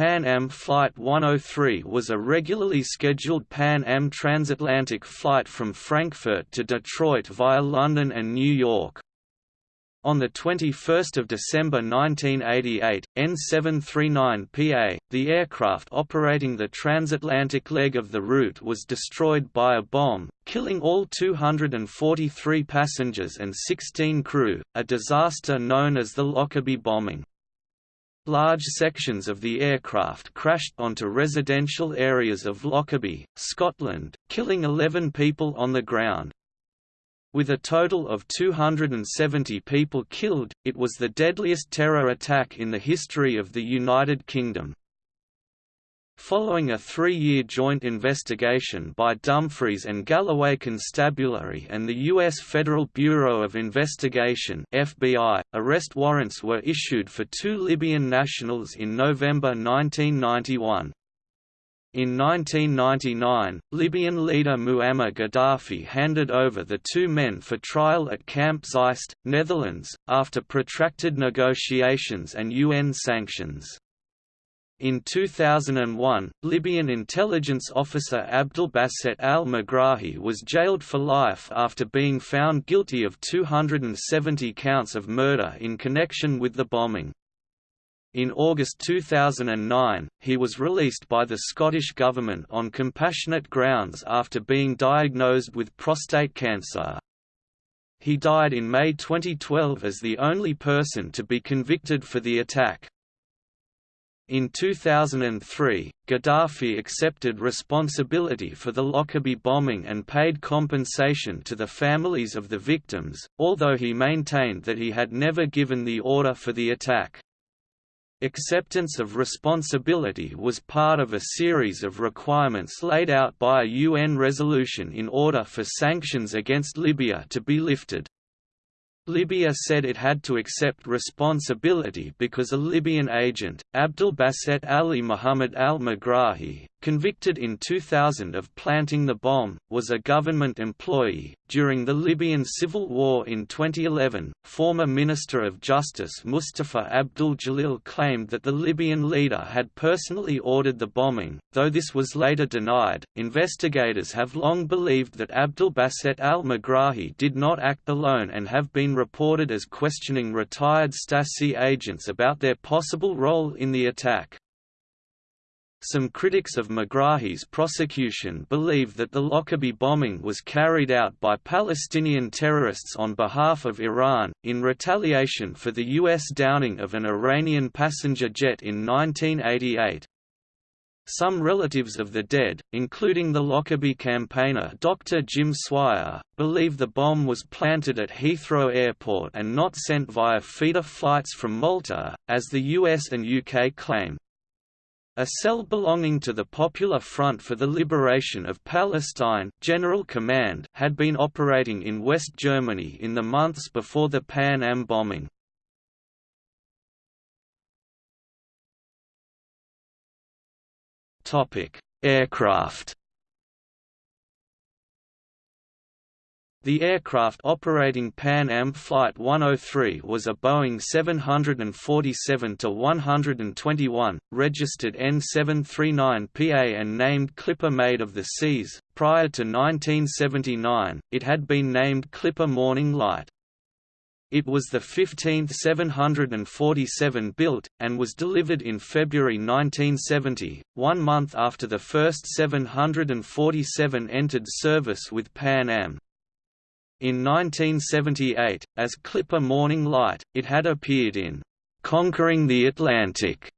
Pan Am Flight 103 was a regularly scheduled Pan Am transatlantic flight from Frankfurt to Detroit via London and New York. On 21 December 1988, N739PA, the aircraft operating the transatlantic leg of the route was destroyed by a bomb, killing all 243 passengers and 16 crew, a disaster known as the Lockerbie bombing. Large sections of the aircraft crashed onto residential areas of Lockerbie, Scotland, killing 11 people on the ground. With a total of 270 people killed, it was the deadliest terror attack in the history of the United Kingdom. Following a three-year joint investigation by Dumfries and Galloway Constabulary and the U.S. Federal Bureau of Investigation FBI, arrest warrants were issued for two Libyan nationals in November 1991. In 1999, Libyan leader Muammar Gaddafi handed over the two men for trial at Camp Zeist, Netherlands, after protracted negotiations and UN sanctions. In 2001, Libyan intelligence officer Abdelbasset al-Megrahi was jailed for life after being found guilty of 270 counts of murder in connection with the bombing. In August 2009, he was released by the Scottish Government on compassionate grounds after being diagnosed with prostate cancer. He died in May 2012 as the only person to be convicted for the attack. In 2003, Gaddafi accepted responsibility for the Lockerbie bombing and paid compensation to the families of the victims, although he maintained that he had never given the order for the attack. Acceptance of responsibility was part of a series of requirements laid out by a UN resolution in order for sanctions against Libya to be lifted. Libya said it had to accept responsibility because a Libyan agent, Abdel Basset Ali Muhammad al-Megrahi, convicted in 2000 of planting the bomb, was a government employee. During the Libyan civil war in 2011, former Minister of Justice Mustafa Abdul Jalil claimed that the Libyan leader had personally ordered the bombing, though this was later denied. Investigators have long believed that Abdul Basset al Megrahi did not act alone and have been reported as questioning retired Stasi agents about their possible role in the attack. Some critics of Megrahi's prosecution believe that the Lockerbie bombing was carried out by Palestinian terrorists on behalf of Iran, in retaliation for the U.S. downing of an Iranian passenger jet in 1988. Some relatives of the dead, including the Lockerbie campaigner Dr. Jim Swire, believe the bomb was planted at Heathrow Airport and not sent via feeder flights from Malta, as the US and UK claim. A cell belonging to the Popular Front for the Liberation of Palestine General Command had been operating in West Germany in the months before the Pan Am bombing. Aircraft The aircraft operating Pan Am Flight 103 was a Boeing 747-121, registered N739PA and named Clipper Maid of the Seas. Prior to 1979, it had been named Clipper Morning Light. It was the 15th 747 built, and was delivered in February 1970, one month after the first 747 entered service with Pan Am. In 1978, as Clipper Morning Light, it had appeared in "'Conquering the Atlantic'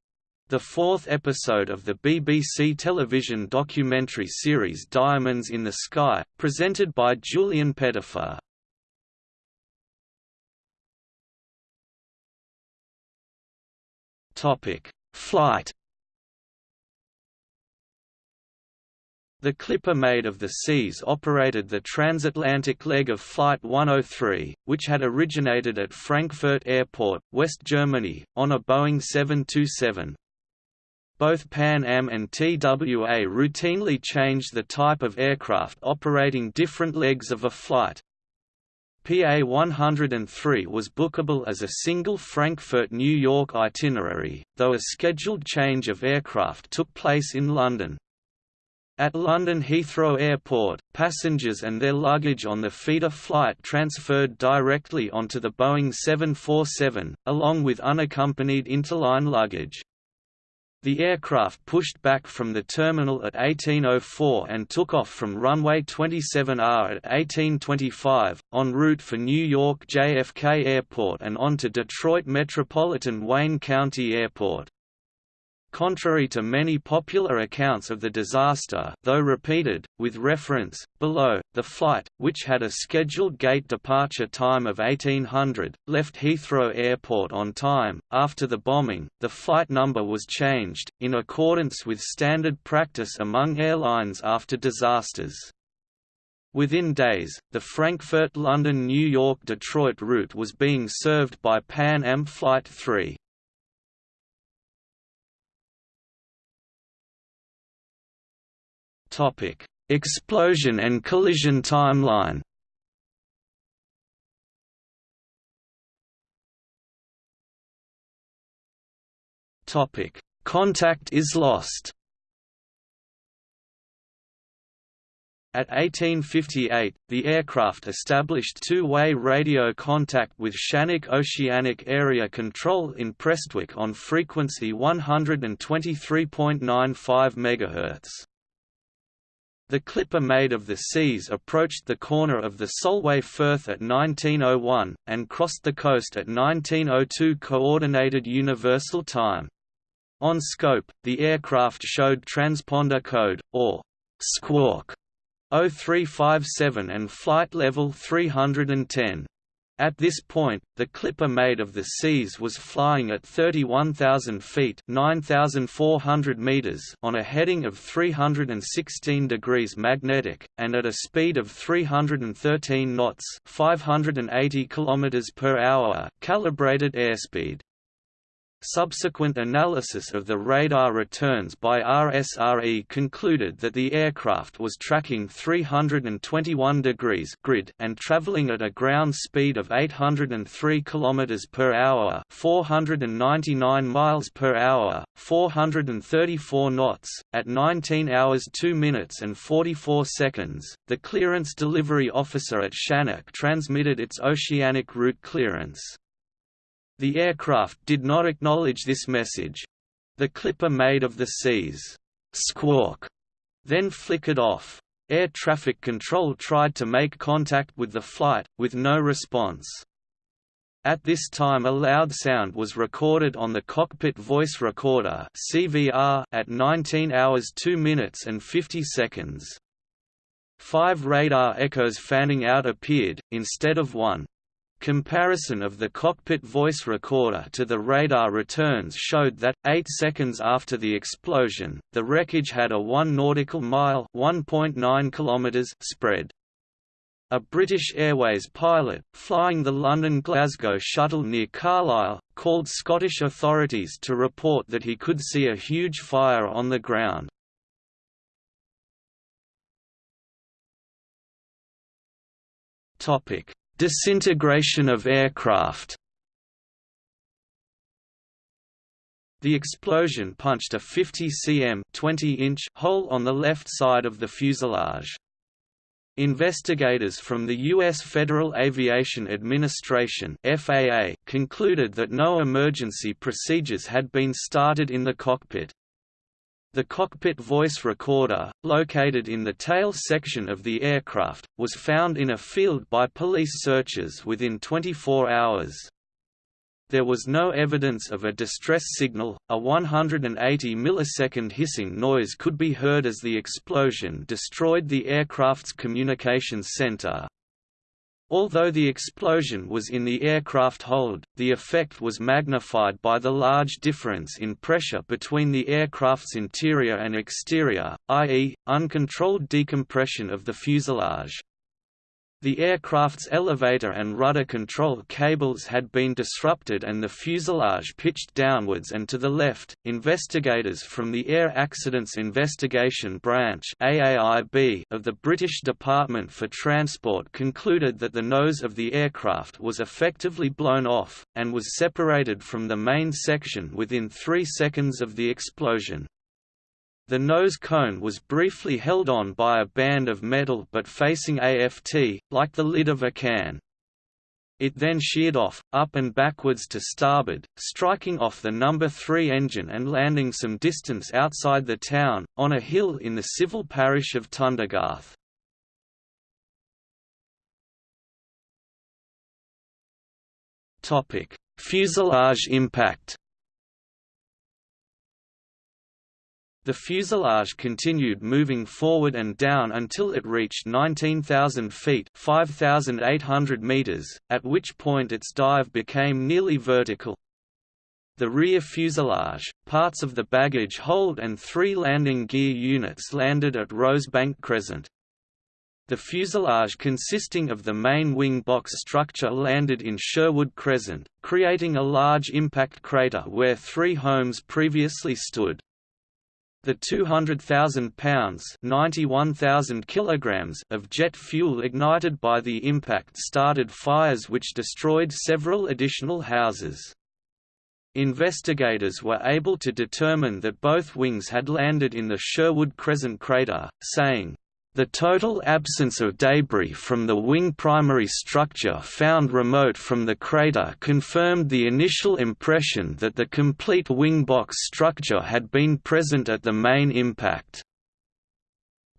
the fourth episode of the BBC television documentary series Diamonds in the Sky, presented by Julian Pettifer. Flight The Clipper Maid of the Seas operated the transatlantic leg of Flight 103, which had originated at Frankfurt Airport, West Germany, on a Boeing 727. Both Pan Am and TWA routinely changed the type of aircraft operating different legs of a flight. PA 103 was bookable as a single Frankfurt–New York itinerary, though a scheduled change of aircraft took place in London. At London Heathrow Airport, passengers and their luggage on the feeder flight transferred directly onto the Boeing 747, along with unaccompanied interline luggage. The aircraft pushed back from the terminal at 1804 and took off from runway 27R at 1825, en route for New York JFK Airport and on to Detroit Metropolitan Wayne County Airport. Contrary to many popular accounts of the disaster though repeated, with reference, below, the flight, which had a scheduled gate departure time of 1800, left Heathrow Airport on time. After the bombing, the flight number was changed, in accordance with standard practice among airlines after disasters. Within days, the Frankfurt-London-New York-Detroit route was being served by Pan Am Flight 3. Topic: Explosion and collision timeline. Topic: Contact is lost. At 1858, the aircraft established two-way radio contact with Shanwick Oceanic Area Control in Prestwick on frequency 123.95 MHz. The Clipper Maid of the seas approached the corner of the Solway Firth at 1901, and crossed the coast at 1902 Coordinated Universal Time. On scope, the aircraft showed transponder code, or squawk, 0357 and flight level 310. At this point, the Clipper Maid of the seas was flying at 31,000 feet (9,400 meters) on a heading of 316 degrees magnetic, and at a speed of 313 knots (580 kilometers per hour) calibrated airspeed. Subsequent analysis of the radar returns by RSRE concluded that the aircraft was tracking 321 degrees grid and traveling at a ground speed of 803 km per hour, 499 miles per hour, 434 knots at 19 hours 2 minutes and 44 seconds. The clearance delivery officer at Shanwick transmitted its oceanic route clearance. The aircraft did not acknowledge this message. The clipper Maid of the seas squawk then flickered off. Air traffic control tried to make contact with the flight, with no response. At this time a loud sound was recorded on the cockpit voice recorder CVR at 19 hours 2 minutes and 50 seconds. Five radar echoes fanning out appeared, instead of one. Comparison of the cockpit voice recorder to the radar returns showed that, 8 seconds after the explosion, the wreckage had a 1 nautical mile spread. A British Airways pilot, flying the London-Glasgow shuttle near Carlisle, called Scottish authorities to report that he could see a huge fire on the ground. Topic Disintegration of aircraft The explosion punched a 50 cm 20 inch hole on the left side of the fuselage. Investigators from the U.S. Federal Aviation Administration FAA concluded that no emergency procedures had been started in the cockpit. The cockpit voice recorder, located in the tail section of the aircraft, was found in a field by police searchers within 24 hours. There was no evidence of a distress signal, a 180 millisecond hissing noise could be heard as the explosion destroyed the aircraft's communications center, Although the explosion was in the aircraft hold, the effect was magnified by the large difference in pressure between the aircraft's interior and exterior, i.e., uncontrolled decompression of the fuselage. The aircraft's elevator and rudder control cables had been disrupted and the fuselage pitched downwards and to the left. Investigators from the Air Accidents Investigation Branch (AAIB) of the British Department for Transport concluded that the nose of the aircraft was effectively blown off and was separated from the main section within 3 seconds of the explosion. The nose cone was briefly held on by a band of metal but facing AFT, like the lid of a can. It then sheared off, up and backwards to starboard, striking off the number 3 engine and landing some distance outside the town, on a hill in the civil parish of Tundergarth. Fuselage impact The fuselage continued moving forward and down until it reached 19,000 feet 5,800 meters, at which point its dive became nearly vertical. The rear fuselage, parts of the baggage hold and three landing gear units landed at Rosebank Crescent. The fuselage consisting of the main wing box structure landed in Sherwood Crescent, creating a large impact crater where three homes previously stood. The 200,000 pounds (91,000 kilograms) of jet fuel ignited by the impact started fires which destroyed several additional houses. Investigators were able to determine that both wings had landed in the Sherwood Crescent crater, saying, the total absence of debris from the wing primary structure found remote from the crater confirmed the initial impression that the complete wing box structure had been present at the main impact.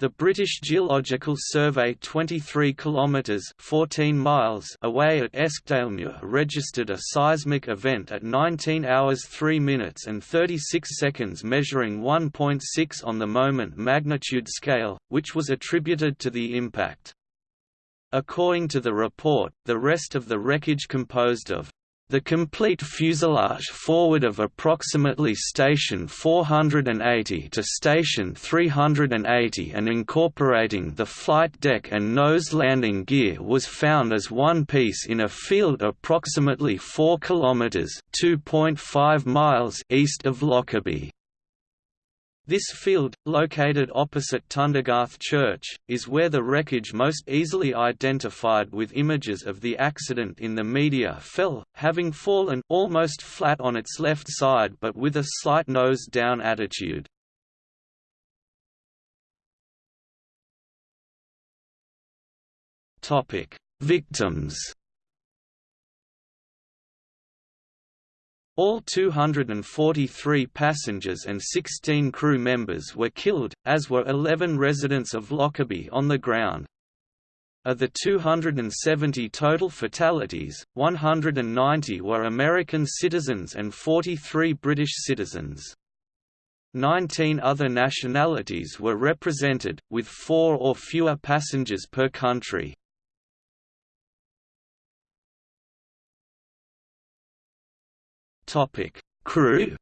The British Geological Survey 23 kilometers 14 miles away at Eskdalemuir registered a seismic event at 19 hours 3 minutes and 36 seconds measuring 1.6 on the moment magnitude scale, which was attributed to the impact. According to the report, the rest of the wreckage composed of the complete fuselage forward of approximately station 480 to station 380 and incorporating the flight deck and nose landing gear was found as one piece in a field approximately 4 km (2.5 miles) east of Lockerbie. This field, located opposite Tundergarth Church, is where the wreckage most easily identified with images of the accident in the media fell, having fallen almost flat on its left side but with a slight nose-down attitude. Victims All 243 passengers and 16 crew members were killed, as were 11 residents of Lockerbie on the ground. Of the 270 total fatalities, 190 were American citizens and 43 British citizens. Nineteen other nationalities were represented, with four or fewer passengers per country. Topic: Crew.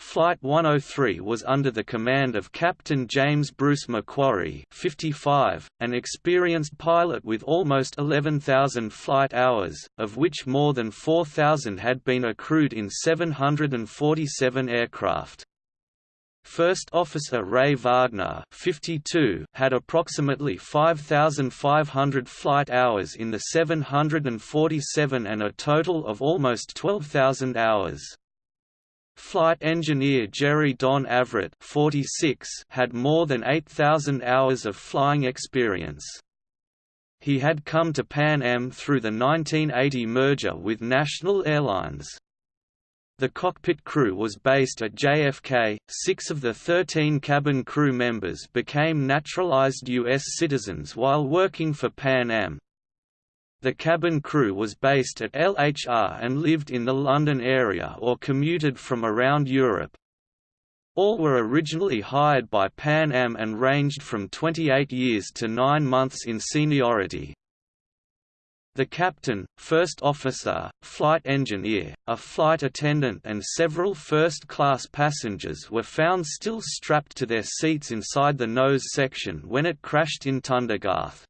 Flight 103 was under the command of Captain James Bruce MacQuarrie 55, an experienced pilot with almost 11,000 flight hours, of which more than 4,000 had been accrued in 747 aircraft. First Officer Ray Wagner 52 had approximately 5,500 flight hours in the 747 and a total of almost 12,000 hours. Flight engineer Jerry Don Avritt 46 had more than 8,000 hours of flying experience. He had come to Pan Am through the 1980 merger with National Airlines. The cockpit crew was based at JFK. Six of the 13 cabin crew members became naturalized U.S. citizens while working for Pan Am. The cabin crew was based at LHR and lived in the London area or commuted from around Europe. All were originally hired by Pan Am and ranged from 28 years to 9 months in seniority. The captain, first officer, flight engineer, a flight attendant and several first-class passengers were found still strapped to their seats inside the nose section when it crashed in Tundergarth.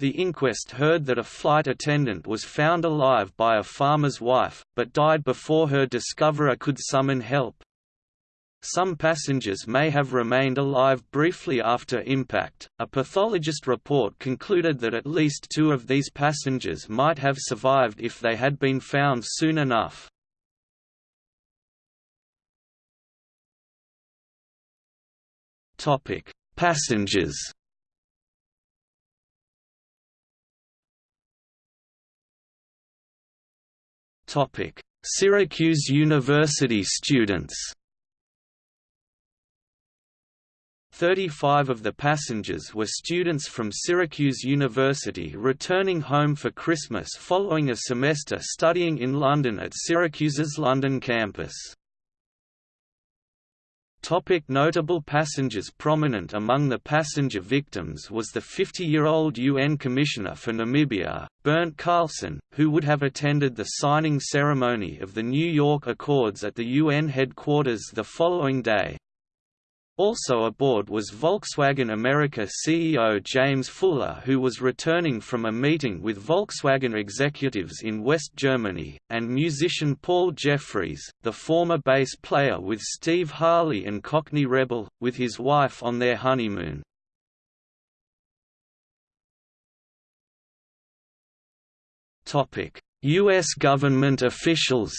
The inquest heard that a flight attendant was found alive by a farmer's wife, but died before her discoverer could summon help. Some passengers may have remained alive briefly after impact. A pathologist report concluded that at least two of these passengers might have survived if they had been found soon enough. Topic: Passengers. Topic: Syracuse University students. 35 of the passengers were students from Syracuse University returning home for Christmas following a semester studying in London at Syracuse's London campus. Topic notable passengers Prominent among the passenger victims was the 50-year-old UN Commissioner for Namibia, Bernt Carlsson, who would have attended the signing ceremony of the New York Accords at the UN headquarters the following day. Also aboard was Volkswagen America CEO James Fuller who was returning from a meeting with Volkswagen executives in West Germany, and musician Paul Jeffreys, the former bass player with Steve Harley and Cockney Rebel, with his wife on their honeymoon. U.S. government officials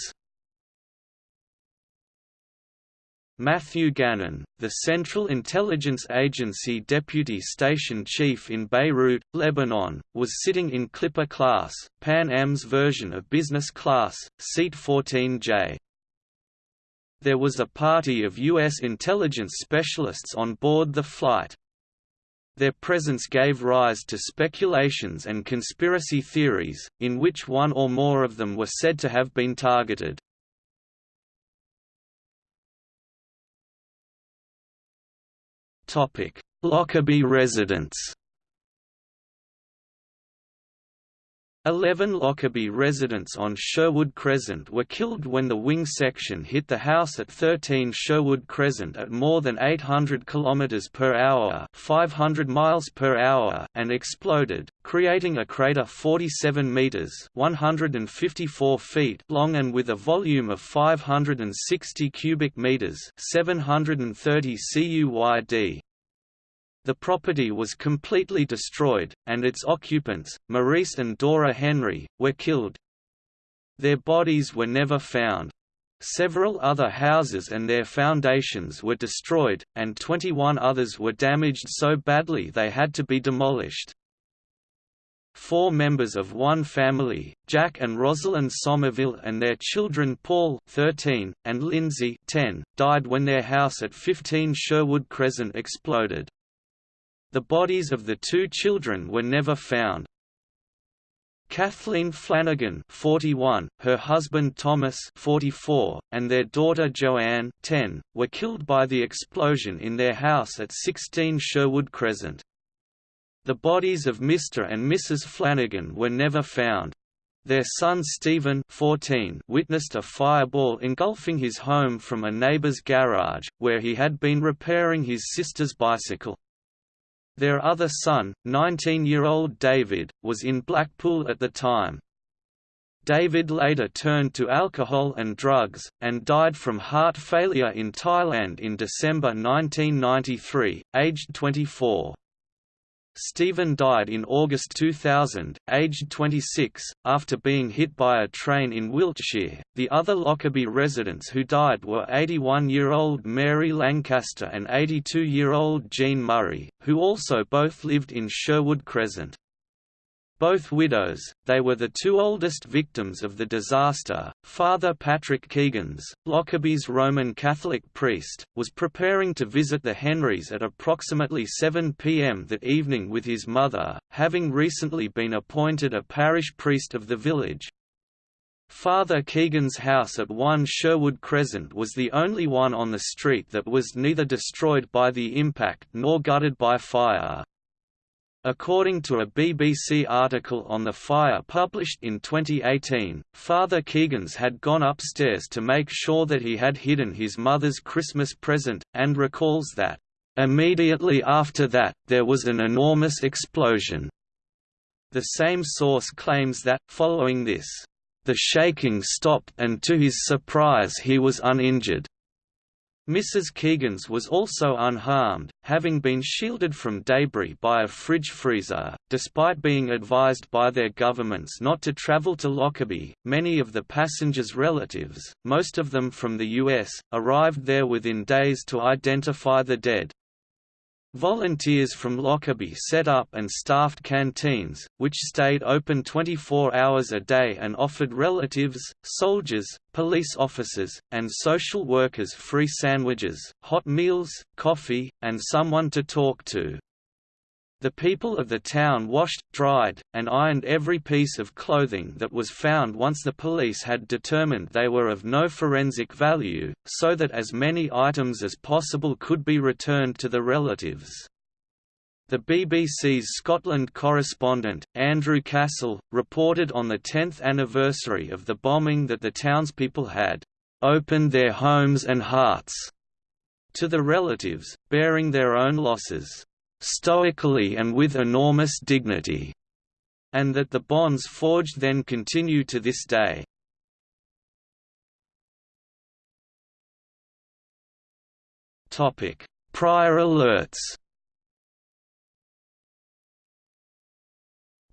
Matthew Gannon, the Central Intelligence Agency deputy station chief in Beirut, Lebanon, was sitting in Clipper class, Pan Am's version of business class, seat 14J. There was a party of U.S. intelligence specialists on board the flight. Their presence gave rise to speculations and conspiracy theories, in which one or more of them were said to have been targeted. Lockerbie residents Eleven Lockerbie residents on Sherwood Crescent were killed when the wing section hit the house at 13 Sherwood Crescent at more than 800 km per hour, 500 miles per hour and exploded, creating a crater 47 meters, 154 feet long and with a volume of 560 cubic meters, 730 CUYD. The property was completely destroyed, and its occupants, Maurice and Dora Henry, were killed. Their bodies were never found. Several other houses and their foundations were destroyed, and 21 others were damaged so badly they had to be demolished. Four members of one family, Jack and Rosalind Somerville and their children Paul 13, and Lindsay 10, died when their house at 15 Sherwood Crescent exploded. The bodies of the two children were never found. Kathleen Flanagan 41, her husband Thomas 44, and their daughter Joanne 10, were killed by the explosion in their house at 16 Sherwood Crescent. The bodies of Mr. and Mrs. Flanagan were never found. Their son Stephen 14 witnessed a fireball engulfing his home from a neighbor's garage, where he had been repairing his sister's bicycle. Their other son, 19-year-old David, was in Blackpool at the time. David later turned to alcohol and drugs, and died from heart failure in Thailand in December 1993, aged 24. Stephen died in August 2000, aged 26, after being hit by a train in Wiltshire. The other Lockerbie residents who died were 81 year old Mary Lancaster and 82 year old Jean Murray, who also both lived in Sherwood Crescent. Both widows, they were the two oldest victims of the disaster. Father Patrick Keegans, Lockerbie's Roman Catholic priest, was preparing to visit the Henrys at approximately 7 p.m. that evening with his mother, having recently been appointed a parish priest of the village. Father Keegan's house at 1 Sherwood Crescent was the only one on the street that was neither destroyed by the impact nor gutted by fire. According to a BBC article on the fire published in 2018, Father Keegans had gone upstairs to make sure that he had hidden his mother's Christmas present, and recalls that, "...immediately after that, there was an enormous explosion." The same source claims that, following this, "...the shaking stopped and to his surprise he was uninjured." Mrs. Keegans was also unharmed, having been shielded from debris by a fridge freezer. Despite being advised by their governments not to travel to Lockerbie, many of the passengers' relatives, most of them from the US, arrived there within days to identify the dead. Volunteers from Lockerbie set up and staffed canteens, which stayed open 24 hours a day and offered relatives, soldiers, police officers, and social workers free sandwiches, hot meals, coffee, and someone to talk to. The people of the town washed, dried, and ironed every piece of clothing that was found once the police had determined they were of no forensic value, so that as many items as possible could be returned to the relatives. The BBC's Scotland correspondent, Andrew Cassell, reported on the 10th anniversary of the bombing that the townspeople had «opened their homes and hearts» to the relatives, bearing their own losses stoically and with enormous dignity, and that the bonds forged then continue to this day. Prior alerts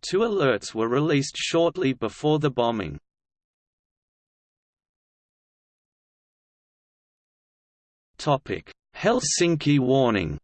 Two alerts were released shortly before the bombing. Helsinki warning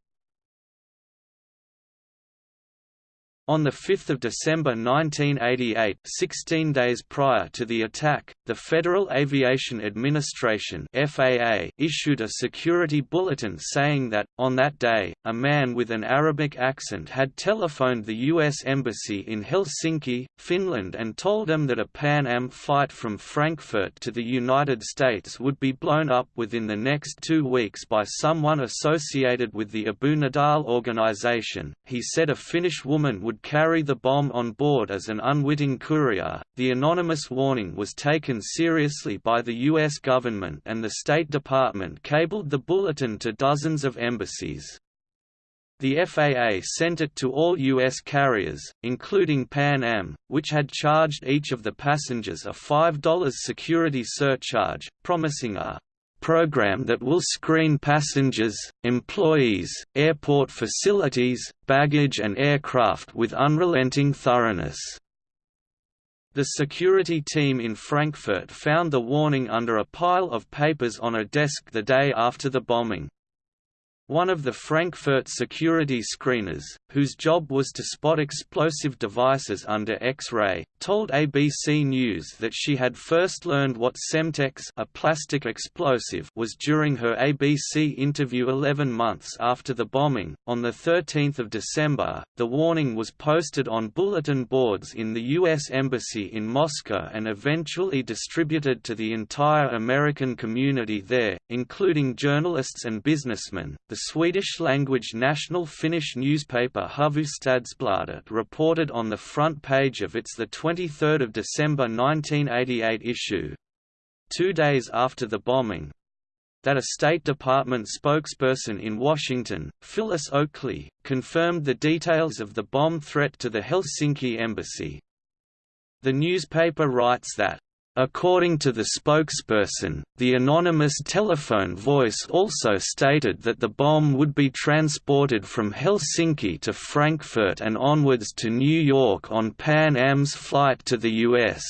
On 5 December 1988 16 days prior to the attack, the Federal Aviation Administration FAA issued a security bulletin saying that, on that day, a man with an Arabic accent had telephoned the U.S. Embassy in Helsinki, Finland and told them that a Pan Am flight from Frankfurt to the United States would be blown up within the next two weeks by someone associated with the Abu Nidal organization. He said a Finnish woman would would carry the bomb on board as an unwitting courier. The anonymous warning was taken seriously by the U.S. government, and the State Department cabled the bulletin to dozens of embassies. The FAA sent it to all U.S. carriers, including Pan Am, which had charged each of the passengers a $5 security surcharge, promising a program that will screen passengers, employees, airport facilities, baggage and aircraft with unrelenting thoroughness. The security team in Frankfurt found the warning under a pile of papers on a desk the day after the bombing. One of the Frankfurt security screeners, whose job was to spot explosive devices under X-ray, told ABC News that she had first learned what Semtex a plastic explosive was during her ABC interview 11 months after the bombing. On 13 December, the warning was posted on bulletin boards in the U.S. Embassy in Moscow and eventually distributed to the entire American community there, including journalists and businessmen. The Swedish-language national Finnish newspaper Hufvudstadsbladet reported on the front page of its 23 December 1988 issue, two days after the bombing, that a State Department spokesperson in Washington, Phyllis Oakley, confirmed the details of the bomb threat to the Helsinki embassy. The newspaper writes that According to the spokesperson, the anonymous telephone voice also stated that the bomb would be transported from Helsinki to Frankfurt and onwards to New York on Pan Am's flight to the U.S.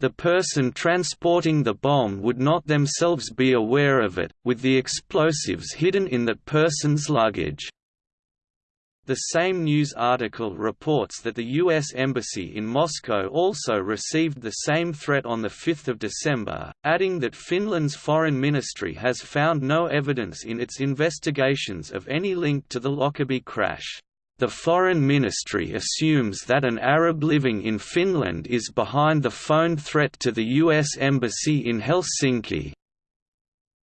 The person transporting the bomb would not themselves be aware of it, with the explosives hidden in that person's luggage. The same news article reports that the U.S. Embassy in Moscow also received the same threat on 5 December, adding that Finland's foreign ministry has found no evidence in its investigations of any link to the Lockerbie crash. The Foreign Ministry assumes that an Arab living in Finland is behind the phone threat to the U.S. Embassy in Helsinki,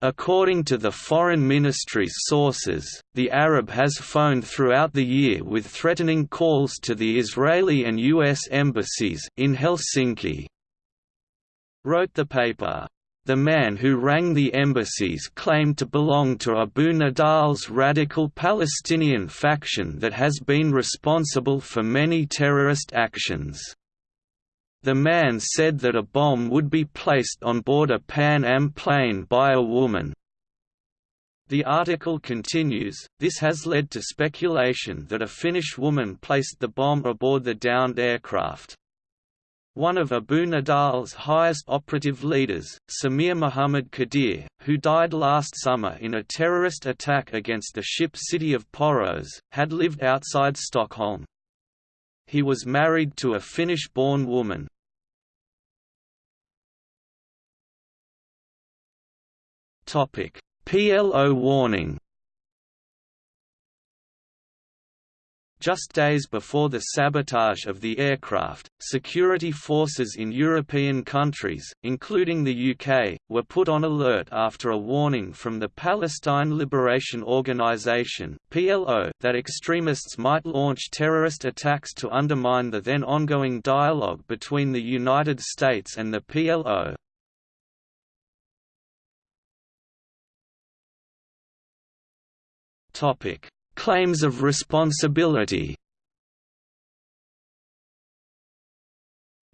According to the Foreign Ministry's sources, the Arab has phoned throughout the year with threatening calls to the Israeli and U.S. embassies in Helsinki. Wrote the paper. The man who rang the embassies claimed to belong to Abu Nidal's radical Palestinian faction that has been responsible for many terrorist actions. The man said that a bomb would be placed on board a Pan Am plane by a woman. The article continues, this has led to speculation that a Finnish woman placed the bomb aboard the downed aircraft. One of Abu Nidal's highest operative leaders, Samir Muhammad Qadir, who died last summer in a terrorist attack against the ship city of Poros, had lived outside Stockholm. He was married to a Finnish-born woman, PLO warning. Just days before the sabotage of the aircraft, security forces in European countries, including the UK, were put on alert after a warning from the Palestine Liberation Organization that extremists might launch terrorist attacks to undermine the then ongoing dialogue between the United States and the PLO. Topic: Claims of responsibility.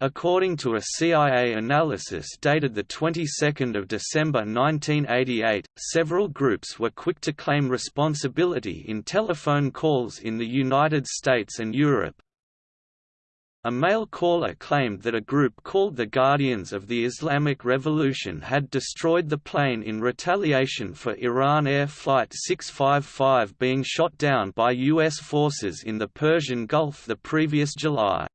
According to a CIA analysis dated the 22nd of December 1988, several groups were quick to claim responsibility in telephone calls in the United States and Europe, a male caller claimed that a group called the Guardians of the Islamic Revolution had destroyed the plane in retaliation for Iran Air Flight 655 being shot down by U.S. forces in the Persian Gulf the previous July.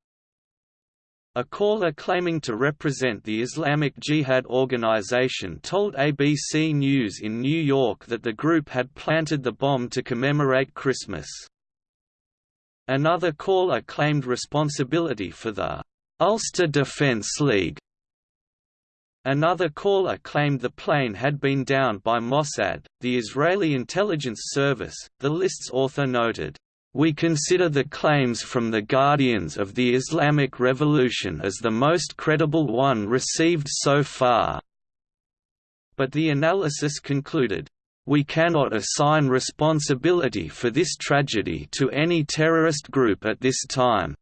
A caller claiming to represent the Islamic Jihad organization told ABC News in New York that the group had planted the bomb to commemorate Christmas. Another caller claimed responsibility for the Ulster Defence League. Another caller claimed the plane had been downed by Mossad, the Israeli intelligence service. The list's author noted, We consider the claims from the Guardians of the Islamic Revolution as the most credible one received so far. But the analysis concluded, we cannot assign responsibility for this tragedy to any terrorist group at this time.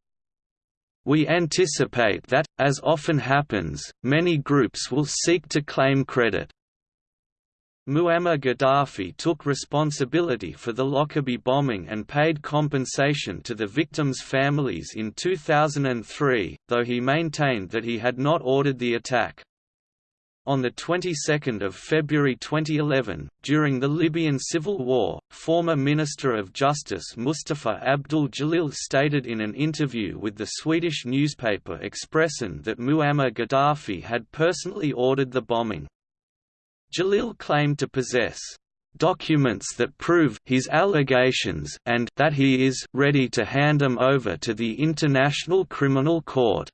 We anticipate that, as often happens, many groups will seek to claim credit. Muammar Gaddafi took responsibility for the Lockerbie bombing and paid compensation to the victims' families in 2003, though he maintained that he had not ordered the attack. On the 22nd of February 2011, during the Libyan civil war, former Minister of Justice Mustafa Abdul Jalil stated in an interview with the Swedish newspaper Expressen that Muammar Gaddafi had personally ordered the bombing. Jalil claimed to possess documents that prove his allegations and that he is ready to hand them over to the International Criminal Court.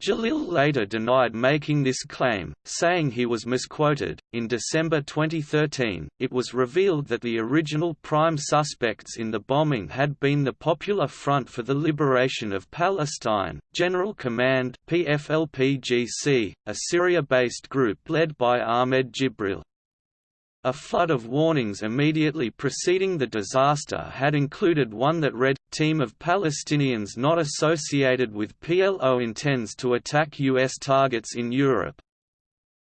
Jalil later denied making this claim, saying he was misquoted. In December 2013, it was revealed that the original prime suspects in the bombing had been the Popular Front for the Liberation of Palestine, General Command PFLPGC, a Syria-based group led by Ahmed Jibril. A flood of warnings immediately preceding the disaster had included one that read, Team of Palestinians not associated with PLO intends to attack U.S. targets in Europe.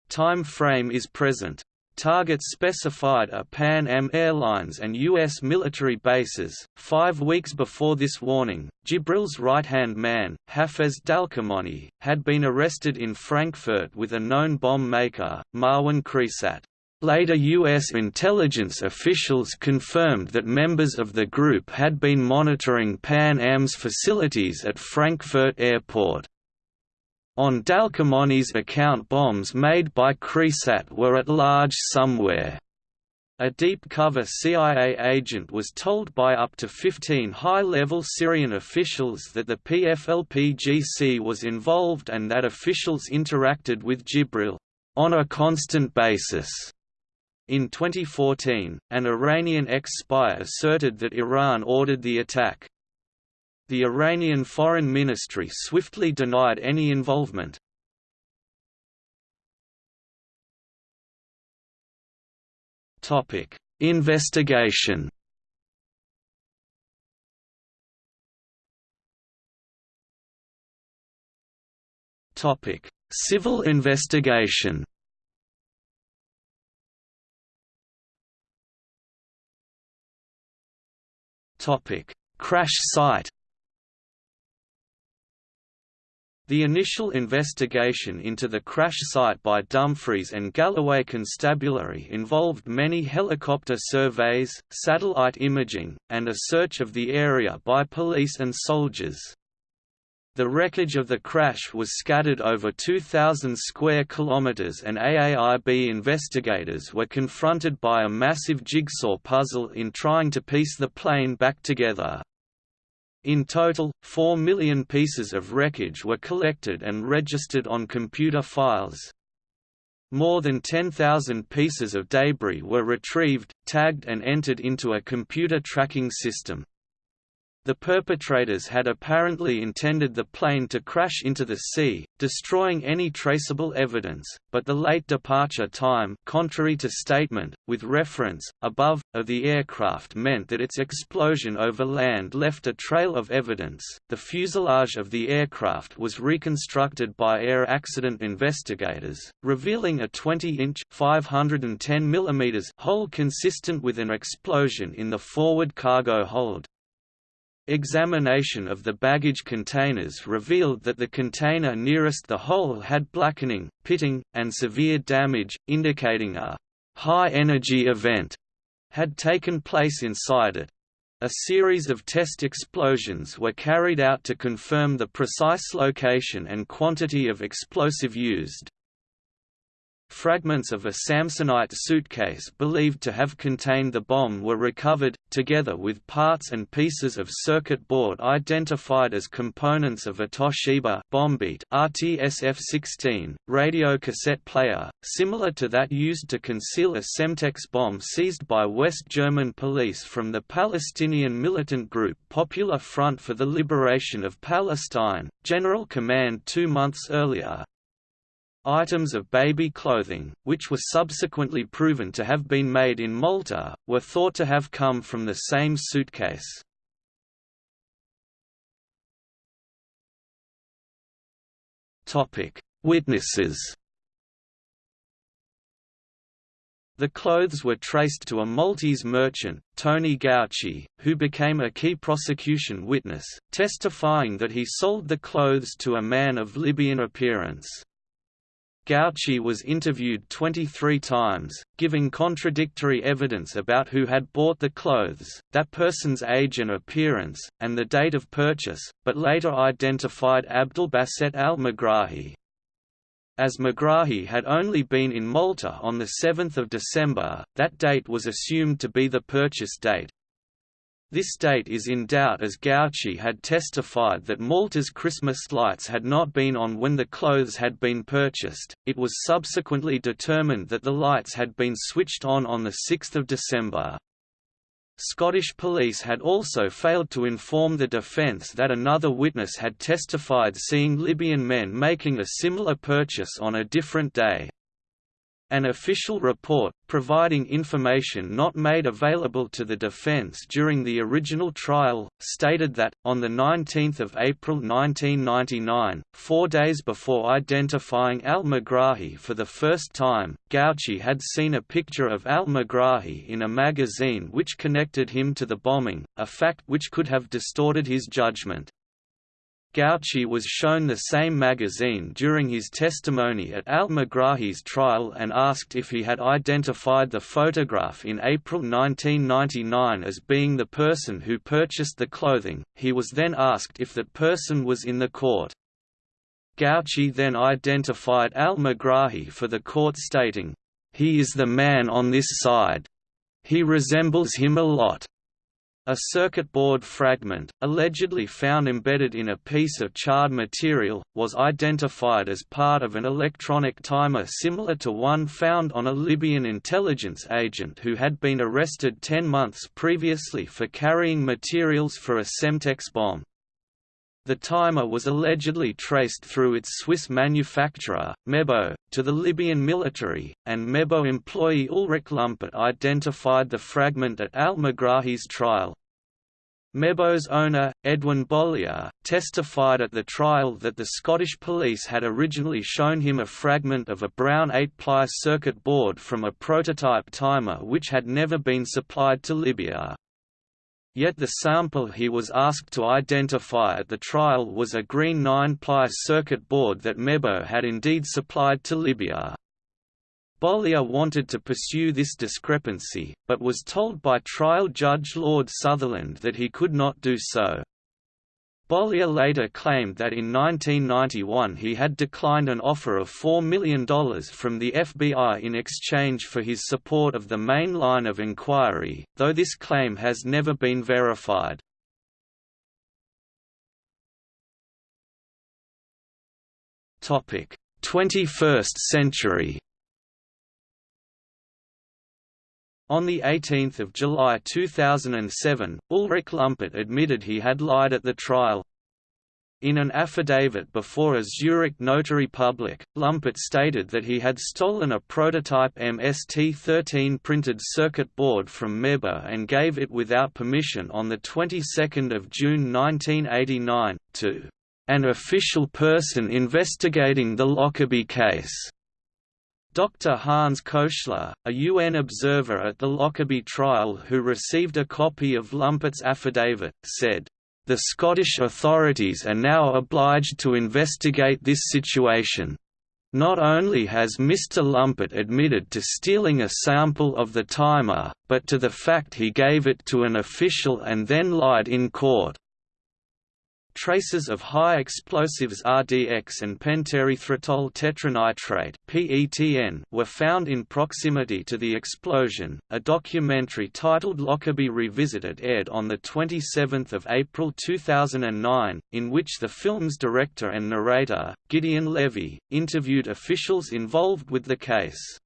Time frame is present. Targets specified are Pan Am Airlines and U.S. military bases. Five weeks before this warning, Jibril's right hand man, Hafez Dalkamoni, had been arrested in Frankfurt with a known bomb maker, Marwan Khreesat. Later U.S. intelligence officials confirmed that members of the group had been monitoring Pan Am's facilities at Frankfurt Airport. On Dalkamoni's account bombs made by Khreesat were at large somewhere. A deep-cover CIA agent was told by up to 15 high-level Syrian officials that the PFLP-GC was involved and that officials interacted with Jibril on a constant basis In 2014, an Iranian ex-spy asserted that Iran ordered the attack. The Iranian Foreign Ministry swiftly denied any involvement. Topic: Investigation Topic: Civil investigation. Topic: Crash site. The initial investigation into the crash site by Dumfries and Galloway Constabulary involved many helicopter surveys, satellite imaging, and a search of the area by police and soldiers. The wreckage of the crash was scattered over 2,000 square kilometers and AAIB investigators were confronted by a massive jigsaw puzzle in trying to piece the plane back together. In total, 4 million pieces of wreckage were collected and registered on computer files. More than 10,000 pieces of debris were retrieved, tagged and entered into a computer tracking system. The perpetrators had apparently intended the plane to crash into the sea, destroying any traceable evidence, but the late departure time contrary to statement, with reference, above, of the aircraft meant that its explosion over land left a trail of evidence. The fuselage of the aircraft was reconstructed by air accident investigators, revealing a 20-inch (510 mm) hole consistent with an explosion in the forward cargo hold. Examination of the baggage containers revealed that the container nearest the hole had blackening, pitting, and severe damage, indicating a high-energy event had taken place inside it. A series of test explosions were carried out to confirm the precise location and quantity of explosive used. Fragments of a Samsonite suitcase believed to have contained the bomb were recovered, together with parts and pieces of circuit board identified as components of a Toshiba BomBeat RTSF-16 radio cassette player, similar to that used to conceal a Semtex bomb seized by West German police from the Palestinian militant group Popular Front for the Liberation of Palestine, General Command two months earlier, Items of baby clothing, which were subsequently proven to have been made in Malta, were thought to have come from the same suitcase. Witnesses The clothes were traced to a Maltese merchant, Tony Gauci, who became a key prosecution witness, testifying that he sold the clothes to a man of Libyan appearance. Gauci was interviewed 23 times, giving contradictory evidence about who had bought the clothes, that person's age and appearance, and the date of purchase, but later identified Abdulbaset al-Megrahi. As Megrahi had only been in Malta on 7 December, that date was assumed to be the purchase date, this date is in doubt as Gauci had testified that Malta's Christmas lights had not been on when the clothes had been purchased. It was subsequently determined that the lights had been switched on on 6 December. Scottish police had also failed to inform the defence that another witness had testified seeing Libyan men making a similar purchase on a different day. An official report, providing information not made available to the defense during the original trial, stated that, on 19 April 1999, four days before identifying al-Megrahi for the first time, Gauci had seen a picture of al-Megrahi in a magazine which connected him to the bombing, a fact which could have distorted his judgment. Gauci was shown the same magazine during his testimony at al-Megrahi's trial and asked if he had identified the photograph in April 1999 as being the person who purchased the clothing. He was then asked if that person was in the court. Gauci then identified al-Megrahi for the court stating, "He is the man on this side. He resembles him a lot." A circuit board fragment, allegedly found embedded in a piece of charred material, was identified as part of an electronic timer similar to one found on a Libyan intelligence agent who had been arrested ten months previously for carrying materials for a Semtex bomb. The timer was allegedly traced through its Swiss manufacturer, Mebo, to the Libyan military, and Mebo employee Ulrich Lumpert identified the fragment at al-Megrahi's trial. Mebo's owner, Edwin Bollier, testified at the trial that the Scottish police had originally shown him a fragment of a brown 8-ply circuit board from a prototype timer which had never been supplied to Libya. Yet the sample he was asked to identify at the trial was a green 9-ply circuit board that Mebo had indeed supplied to Libya. Bollier wanted to pursue this discrepancy, but was told by trial judge Lord Sutherland that he could not do so. Bollier later claimed that in 1991 he had declined an offer of $4 million from the FBI in exchange for his support of the main line of inquiry, though this claim has never been verified. Topic: 21st century. On 18 July 2007, Ulrich Lumpert admitted he had lied at the trial. In an affidavit before a Zurich notary public, Lumpert stated that he had stolen a prototype MST-13 printed circuit board from Mebo and gave it without permission on the 22nd of June 1989, to an official person investigating the Lockerbie case. Dr. Hans Köchler, a UN observer at the Lockerbie trial who received a copy of Lumpert's affidavit, said, "...the Scottish authorities are now obliged to investigate this situation. Not only has Mr. Lumpert admitted to stealing a sample of the timer, but to the fact he gave it to an official and then lied in court." Traces of high explosives RDX and pentaerythritol tetranitrate (PETN) were found in proximity to the explosion. A documentary titled Lockerbie Revisited aired on the 27th of April 2009, in which the film's director and narrator, Gideon Levy, interviewed officials involved with the case.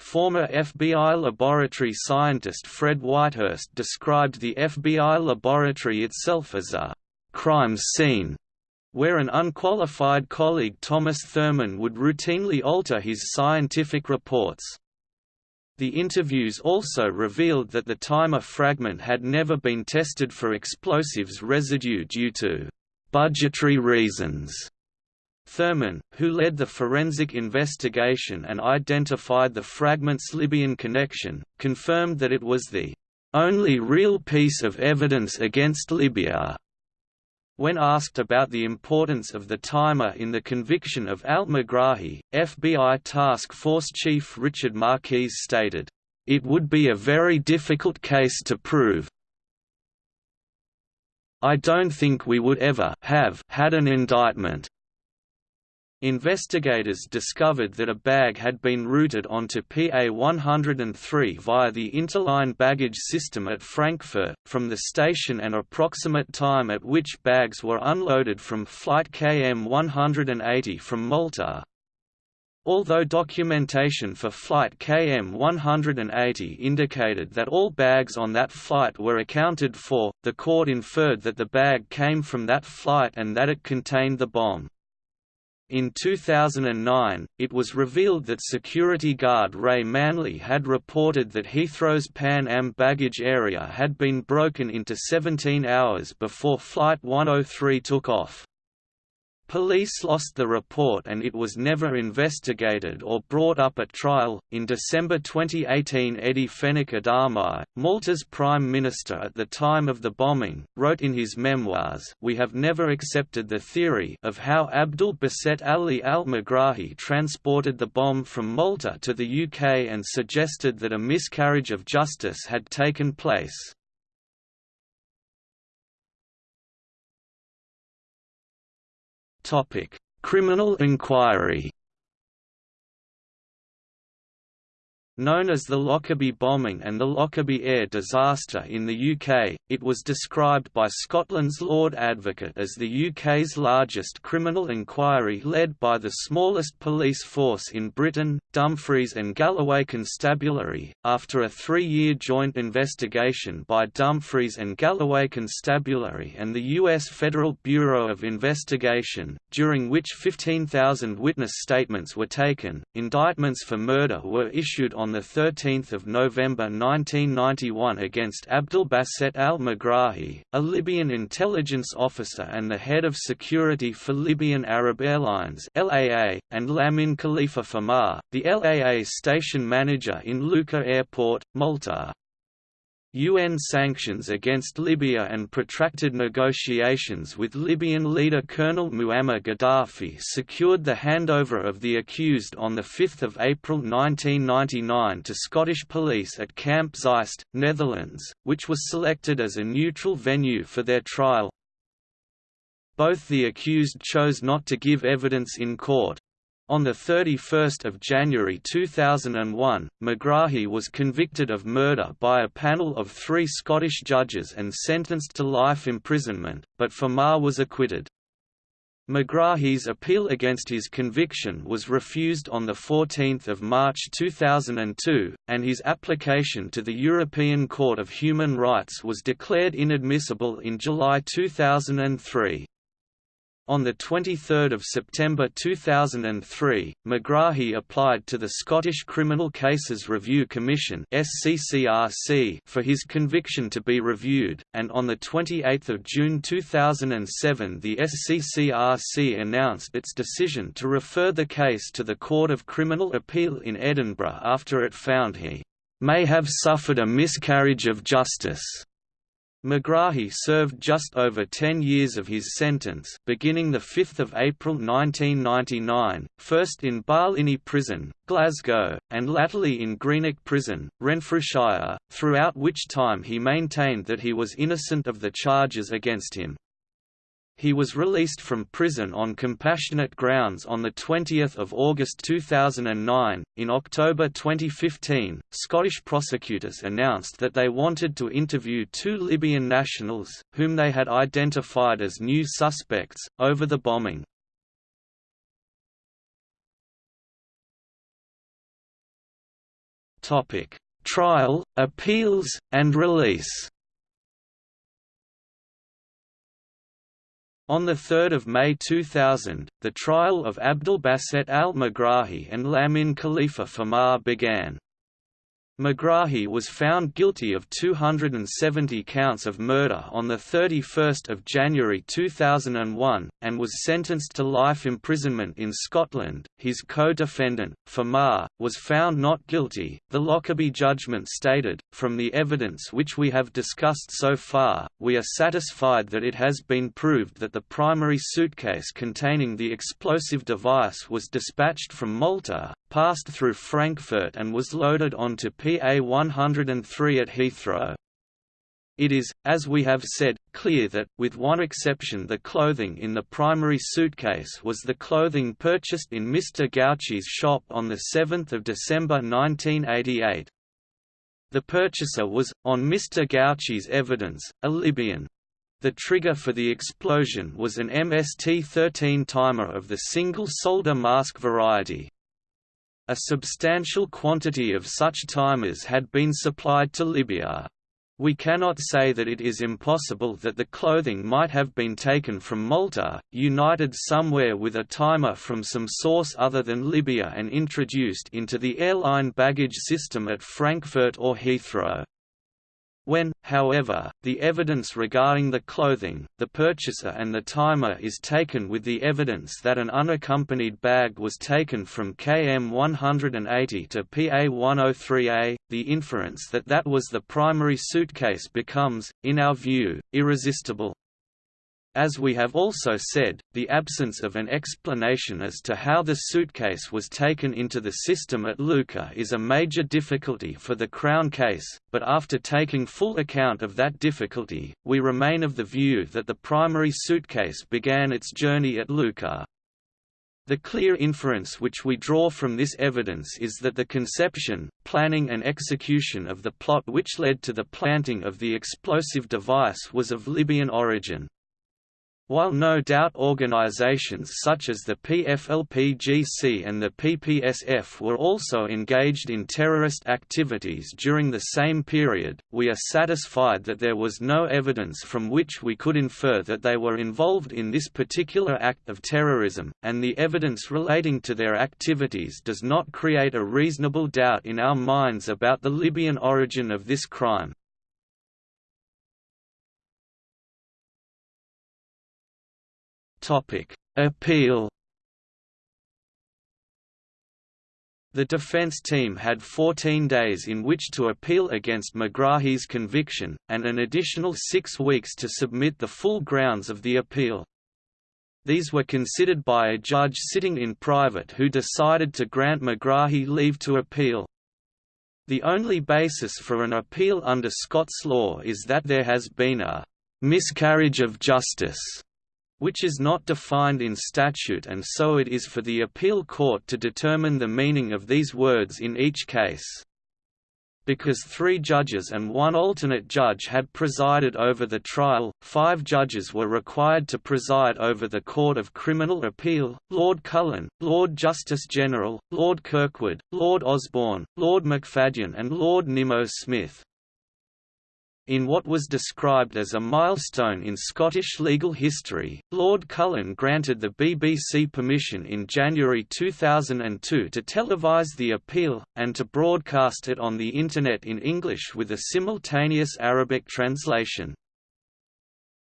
Former FBI laboratory scientist Fred Whitehurst described the FBI laboratory itself as a crime scene, where an unqualified colleague Thomas Thurman would routinely alter his scientific reports. The interviews also revealed that the timer fragment had never been tested for explosives residue due to budgetary reasons. Thurman, who led the forensic investigation and identified the fragment's Libyan connection, confirmed that it was the only real piece of evidence against Libya. When asked about the importance of the timer in the conviction of al-Megrahi, FBI Task Force Chief Richard Marquise stated, "...it would be a very difficult case to prove. I don't think we would ever have had an indictment Investigators discovered that a bag had been routed onto PA 103 via the interline baggage system at Frankfurt, from the station and approximate time at which bags were unloaded from flight KM 180 from Malta. Although documentation for flight KM 180 indicated that all bags on that flight were accounted for, the court inferred that the bag came from that flight and that it contained the bomb. In 2009, it was revealed that security guard Ray Manley had reported that Heathrow's Pan Am baggage area had been broken into 17 hours before Flight 103 took off. Police lost the report and it was never investigated or brought up at trial. In December 2018, Eddie Fenech Adami, Malta's prime minister at the time of the bombing, wrote in his memoirs, "We have never accepted the theory of how Abdul Baset Ali al-Megrahi transported the bomb from Malta to the UK and suggested that a miscarriage of justice had taken place." Topic: Criminal inquiry. Known as the Lockerbie bombing and the Lockerbie air disaster in the UK, it was described by Scotland's Lord Advocate as the UK's largest criminal inquiry led by the smallest police force in Britain, Dumfries and Galloway Constabulary, after a three-year joint investigation by Dumfries and Galloway Constabulary and the U.S. Federal Bureau of Investigation, during which 15,000 witness statements were taken. Indictments for murder were issued on on 13 November 1991 against Abdelbasset al-Megrahi, a Libyan intelligence officer and the head of security for Libyan Arab Airlines (LAA), and Lamin Khalifa Fhimah, the LAA station manager in Luqa Airport, Malta. UN sanctions against Libya and protracted negotiations with Libyan leader Colonel Muammar Gaddafi secured the handover of the accused on 5 April 1999 to Scottish police at Camp Zeist, Netherlands, which was selected as a neutral venue for their trial. Both the accused chose not to give evidence in court, on 31 January 2001, Megrahi was convicted of murder by a panel of three Scottish judges and sentenced to life imprisonment, but Fhimah was acquitted. Megrahi's appeal against his conviction was refused on 14 March 2002, and his application to the European Court of Human Rights was declared inadmissible in July 2003. On 23 September 2003, Megrahi applied to the Scottish Criminal Cases Review Commission for his conviction to be reviewed, and on 28 June 2007 the SCCRC announced its decision to refer the case to the Court of Criminal Appeal in Edinburgh after it found he may have suffered a miscarriage of justice. Megrahi served just over 10 years of his sentence beginning 5 April 1999, first in Barlinnie Prison, Glasgow, and latterly in Greenock Prison, Renfrewshire, throughout which time he maintained that he was innocent of the charges against him. He was released from prison on compassionate grounds on 20 August 2009. In October 2015, Scottish prosecutors announced that they wanted to interview two Libyan nationals, whom they had identified as new suspects, over the bombing. Topic: Trial, appeals, and release On 3 May 2000, the trial of Abdelbasset al-Megrahi and Lamin Khalifa Fhimah began. Megrahi was found guilty of 270 counts of murder on 31 January 2001, and was sentenced to life imprisonment in Scotland. His co-defendant, Fhimah, was found not guilty. The Lockerbie judgment stated, From the evidence which we have discussed so far, we are satisfied that it has been proved that the primary suitcase containing the explosive device was dispatched from Malta, passed through Frankfurt and was loaded onto PA 103 at Heathrow. It is, as we have said, clear that, with one exception the clothing in the primary suitcase was the clothing purchased in Mr. Gauci's shop on 7 December 1988. The purchaser was, on Mr. Gauci's evidence, a Libyan. The trigger for the explosion was an MST-13 timer of the single solder mask variety. A substantial quantity of such timers had been supplied to Libya. We cannot say that it is impossible that the clothing might have been taken from Malta, united somewhere with a timer from some source other than Libya and introduced into the airline baggage system at Frankfurt or Heathrow. When, however, the evidence regarding the clothing, the purchaser and the timer is taken with the evidence that an unaccompanied bag was taken from KM 180 to PA 103A, the inference that that was the primary suitcase becomes, in our view, irresistible. As we have also said, the absence of an explanation as to how the suitcase was taken into the system at Luqa is a major difficulty for the Crown case, but after taking full account of that difficulty, we remain of the view that the primary suitcase began its journey at Luqa. The clear inference which we draw from this evidence is that the conception, planning and execution of the plot which led to the planting of the explosive device was of Libyan origin. While no doubt organizations such as the PFLP-GC and the PPSF were also engaged in terrorist activities during the same period, we are satisfied that there was no evidence from which we could infer that they were involved in this particular act of terrorism, and the evidence relating to their activities does not create a reasonable doubt in our minds about the Libyan origin of this crime. Appeal The defense team had 14 days in which to appeal against Megrahi's conviction, and an additional six weeks to submit the full grounds of the appeal. These were considered by a judge sitting in private who decided to grant Megrahi leave to appeal. The only basis for an appeal under Scots law is that there has been a miscarriage of justice which is not defined in statute and so it is for the appeal court to determine the meaning of these words in each case. Because three judges and one alternate judge had presided over the trial, five judges were required to preside over the Court of Criminal Appeal, Lord Cullen, Lord Justice General, Lord Kirkwood, Lord Osborne, Lord McFadyen and Lord Nimmo Smith. In what was described as a milestone in Scottish legal history, Lord Cullen granted the BBC permission in January 2002 to televise the appeal, and to broadcast it on the Internet in English with a simultaneous Arabic translation.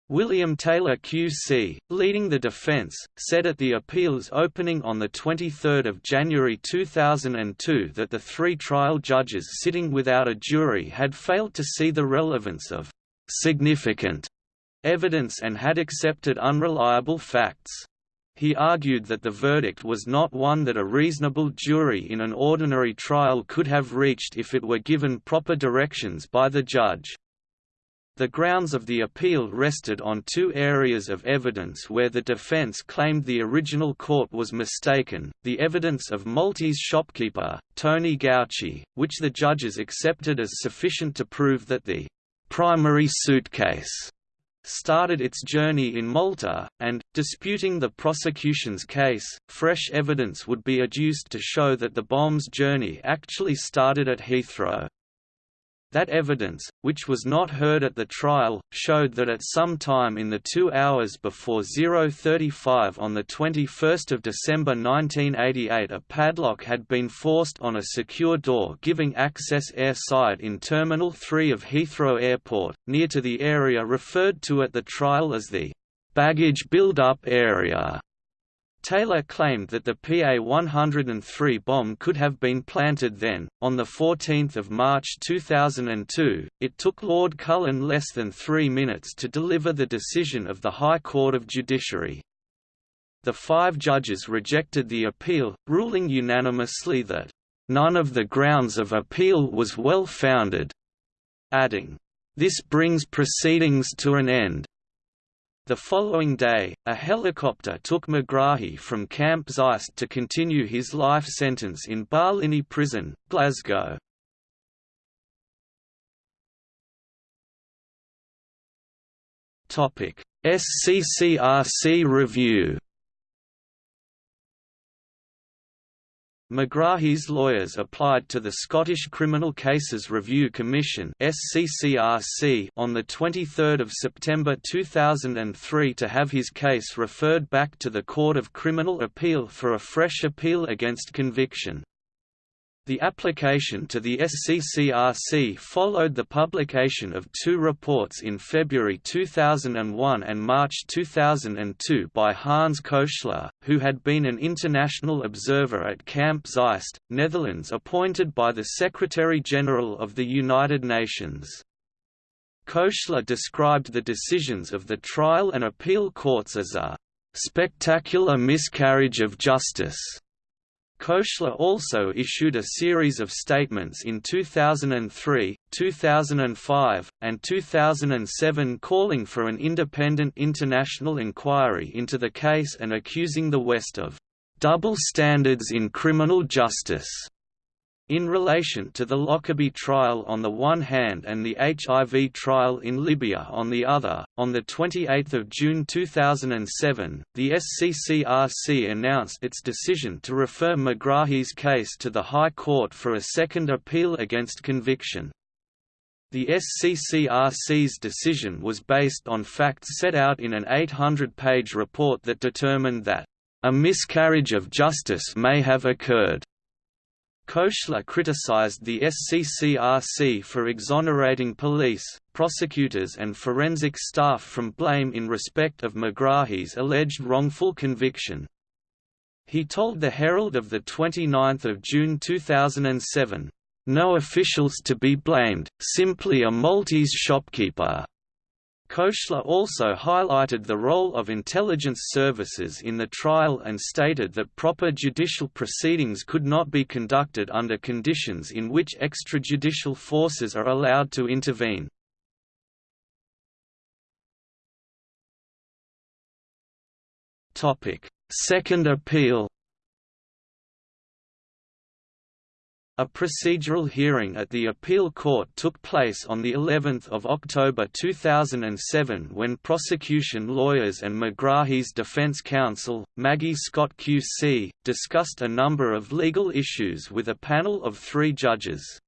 William Taylor QC, leading the defence, said at the appeal's opening on 23 January 2002 that the three trial judges sitting without a jury had failed to see the relevance of «significant» evidence and had accepted unreliable facts. He argued that the verdict was not one that a reasonable jury in an ordinary trial could have reached if it were given proper directions by the judge. The grounds of the appeal rested on two areas of evidence where the defense claimed the original court was mistaken, the evidence of Maltese shopkeeper, Tony Gauci, which the judges accepted as sufficient to prove that the primary suitcase started its journey in Malta, and, disputing the prosecution's case, fresh evidence would be adduced to show that the bomb's journey actually started at Heathrow. That evidence, which was not heard at the trial, showed that at some time in the two hours before 035 on 21 December 1988 a padlock had been forced on a secure door giving access airside in Terminal 3 of Heathrow Airport, near to the area referred to at the trial as the baggage build-up area. Taylor claimed that the PA-103 bomb could have been planted then. On 14 March 2002, it took Lord Cullen less than three minutes to deliver the decision of the High Court of Judiciary. The five judges rejected the appeal, ruling unanimously that, "...none of the grounds of appeal was well founded," adding, "...this brings proceedings to an end." The following day, a helicopter took Megrahi from Camp Zeist to continue his life sentence in Barlinnie Prison, Glasgow. SCCRC review Megrahi's lawyers applied to the Scottish Criminal Cases Review Commission on the 23rd of September 2003 to have his case referred back to the Court of Criminal Appeal for a fresh appeal against conviction. The application to the SCCRC followed the publication of two reports in February 2001 and March 2002 by Hans Köchler, who had been an international observer at Camp Zeist, Netherlands appointed by the Secretary-General of the United Nations. Köchler described the decisions of the trial and appeal courts as a spectacular miscarriage of justice Köchler also issued a series of statements in 2003, 2005, and 2007 calling for an independent international inquiry into the case and accusing the West of double standards in criminal justice in relation to the Lockerbie trial on the one hand and the HIV trial in Libya on the other, on 28 June 2007, the SCCRC announced its decision to refer Megrahi's case to the High Court for a second appeal against conviction. The SCCRC's decision was based on facts set out in an 800-page report that determined that, "...a miscarriage of justice may have occurred." Köchler criticized the SCCRC for exonerating police, prosecutors and forensic staff from blame in respect of Megrahi's alleged wrongful conviction. He told the Herald of 29 June 2007, "...no officials to be blamed, simply a Maltese shopkeeper." Köchler also highlighted the role of intelligence services in the trial and stated that proper judicial proceedings could not be conducted under conditions in which extrajudicial forces are allowed to intervene. Second appeal A procedural hearing at the appeal court took place on the 11th of October 2007 when prosecution lawyers and Megrahi's defense counsel, Maggie Scott QC, discussed a number of legal issues with a panel of three judges.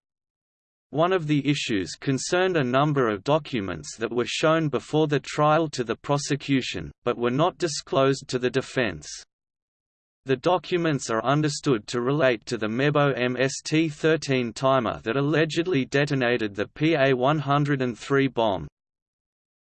One of the issues concerned a number of documents that were shown before the trial to the prosecution, but were not disclosed to the defense. The documents are understood to relate to the Mebo MST-13 timer that allegedly detonated the PA-103 bomb.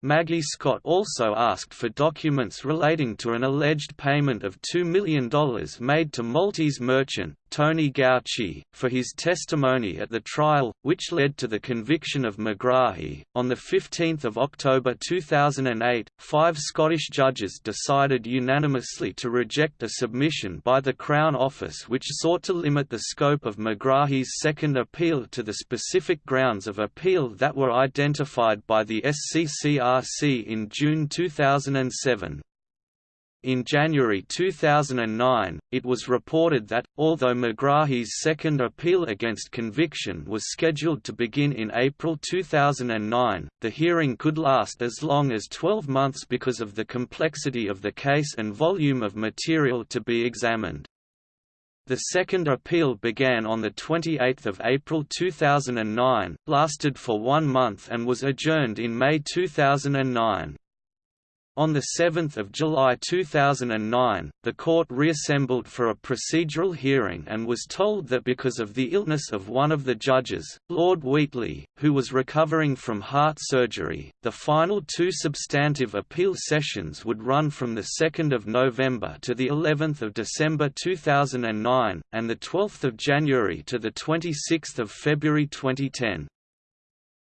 Maggie Scott also asked for documents relating to an alleged payment of $2 million made to Maltese merchant, Tony Gauci, for his testimony at the trial, which led to the conviction of Megrahi. On 15 October 2008, five Scottish judges decided unanimously to reject a submission by the Crown Office which sought to limit the scope of Megrahi's second appeal to the specific grounds of appeal that were identified by the SCCRC in June 2007. In January 2009, it was reported that, although Megrahi's second appeal against conviction was scheduled to begin in April 2009, the hearing could last as long as 12 months because of the complexity of the case and volume of material to be examined. The second appeal began on 28 April 2009, lasted for one month and was adjourned in May 2009. On 7 July 2009, the court reassembled for a procedural hearing and was told that because of the illness of one of the judges, Lord Wheatley, who was recovering from heart surgery, the final two substantive appeal sessions would run from 2 November to of December 2009, and 12 January to 26 February 2010.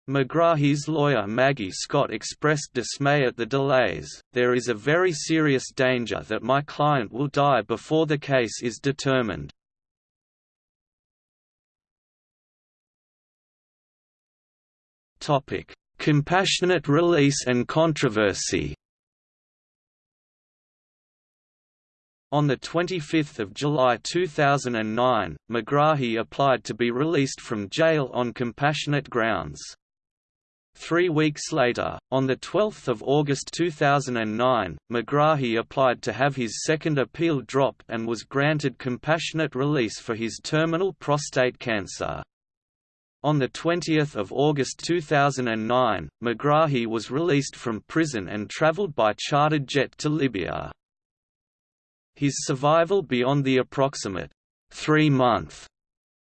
Megrahi's lawyer Maggie Scott expressed dismay at the delays, there is a very serious danger that my client will die before the case is determined. Topic: Compassionate release and controversy On 25 July 2009, Megrahi applied to be released from jail on compassionate grounds. Three weeks later, on 12 August 2009, Megrahi applied to have his second appeal dropped and was granted compassionate release for his terminal prostate cancer. On 20 August 2009, Megrahi was released from prison and travelled by chartered jet to Libya. His survival beyond the approximate three-month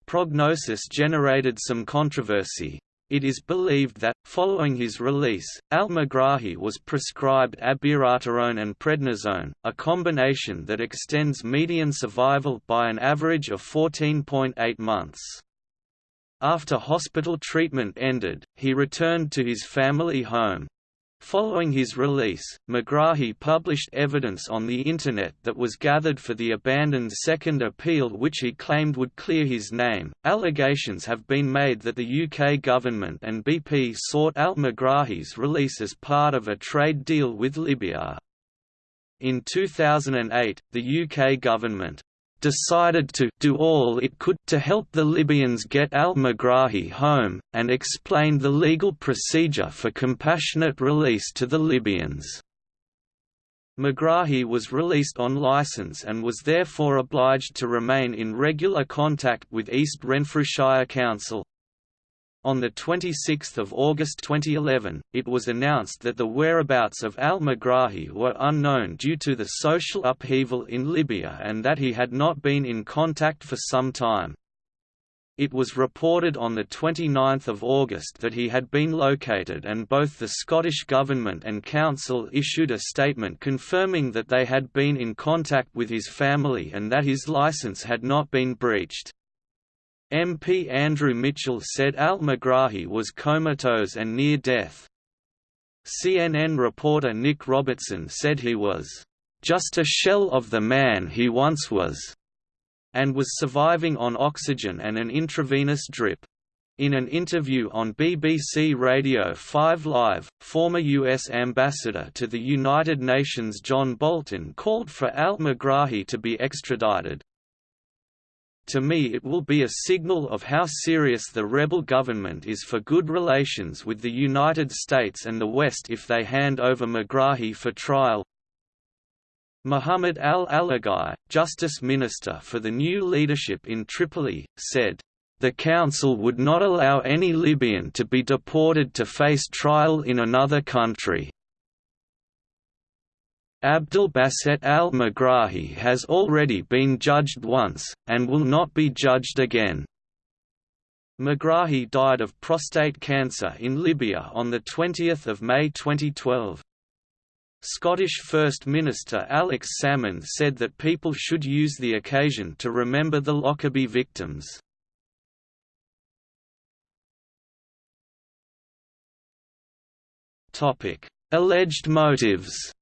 prognosis generated some controversy, it is believed that, following his release, al-Megrahi was prescribed abiraterone and prednisone, a combination that extends median survival by an average of 14.8 months. After hospital treatment ended, he returned to his family home, Following his release, Megrahi published evidence on the Internet that was gathered for the abandoned second appeal which he claimed would clear his name. Allegations have been made that the UK government and BP sought out Megrahi's release as part of a trade deal with Libya. In 2008, the UK government decided to do all it could to help the Libyans get al-Megrahi home, and explained the legal procedure for compassionate release to the Libyans. Megrahi was released on license and was therefore obliged to remain in regular contact with East Renfrewshire Council. On 26 August 2011, it was announced that the whereabouts of al-Megrahi were unknown due to the social upheaval in Libya and that he had not been in contact for some time. It was reported on 29 August that he had been located and both the Scottish Government and Council issued a statement confirming that they had been in contact with his family and that his licence had not been breached. MP Andrew Mitchell said al-Megrahi was comatose and near death. CNN reporter Nic Robertson said he was, "...just a shell of the man he once was." and was surviving on oxygen and an intravenous drip. In an interview on BBC Radio 5 Live, former U.S. Ambassador to the United Nations John Bolton called for al-Megrahi to be extradited. To me it will be a signal of how serious the rebel government is for good relations with the United States and the West if they hand over Megrahi for trial, Muhammad al-Alaghi, Justice Minister for the new leadership in Tripoli, said, "...the Council would not allow any Libyan to be deported to face trial in another country." Abdel Basset al-Megrahi has already been judged once, and will not be judged again. Megrahi died of prostate cancer in Libya on 20 May 2012. Scottish First Minister Alex Salmond said that people should use the occasion to remember the Lockerbie victims. Alleged motives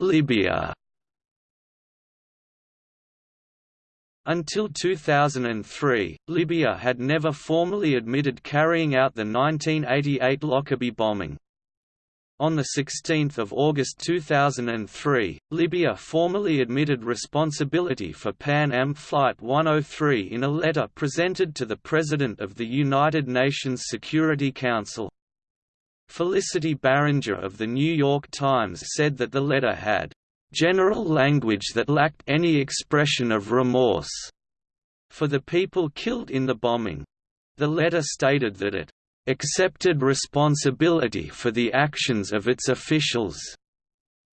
Libya Until 2003, Libya had never formally admitted carrying out the 1988 Lockerbie bombing. On 16 August 2003, Libya formally admitted responsibility for Pan Am Flight 103 in a letter presented to the President of the United Nations Security Council. Felicity Barringer of The New York Times said that the letter had general language that lacked any expression of remorse for the people killed in the bombing. The letter stated that it accepted responsibility for the actions of its officials.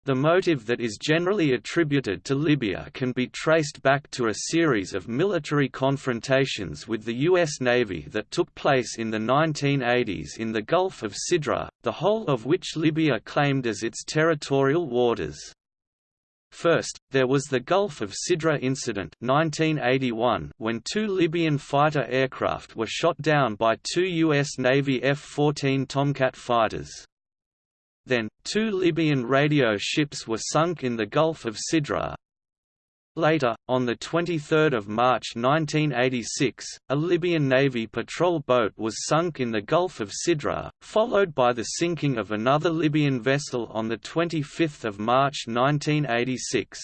The motive that is generally attributed to Libya can be traced back to a series of military confrontations with the U.S. Navy that took place in the 1980s in the Gulf of Sidra, the whole of which Libya claimed as its territorial waters. First, there was the Gulf of Sidra incident 1981 when two Libyan fighter aircraft were shot down by two U.S. Navy F-14 Tomcat fighters. Then, two Libyan radio ships were sunk in the Gulf of Sidra, Later, on 23 March 1986, a Libyan Navy patrol boat was sunk in the Gulf of Sidra, followed by the sinking of another Libyan vessel on 25 March 1986.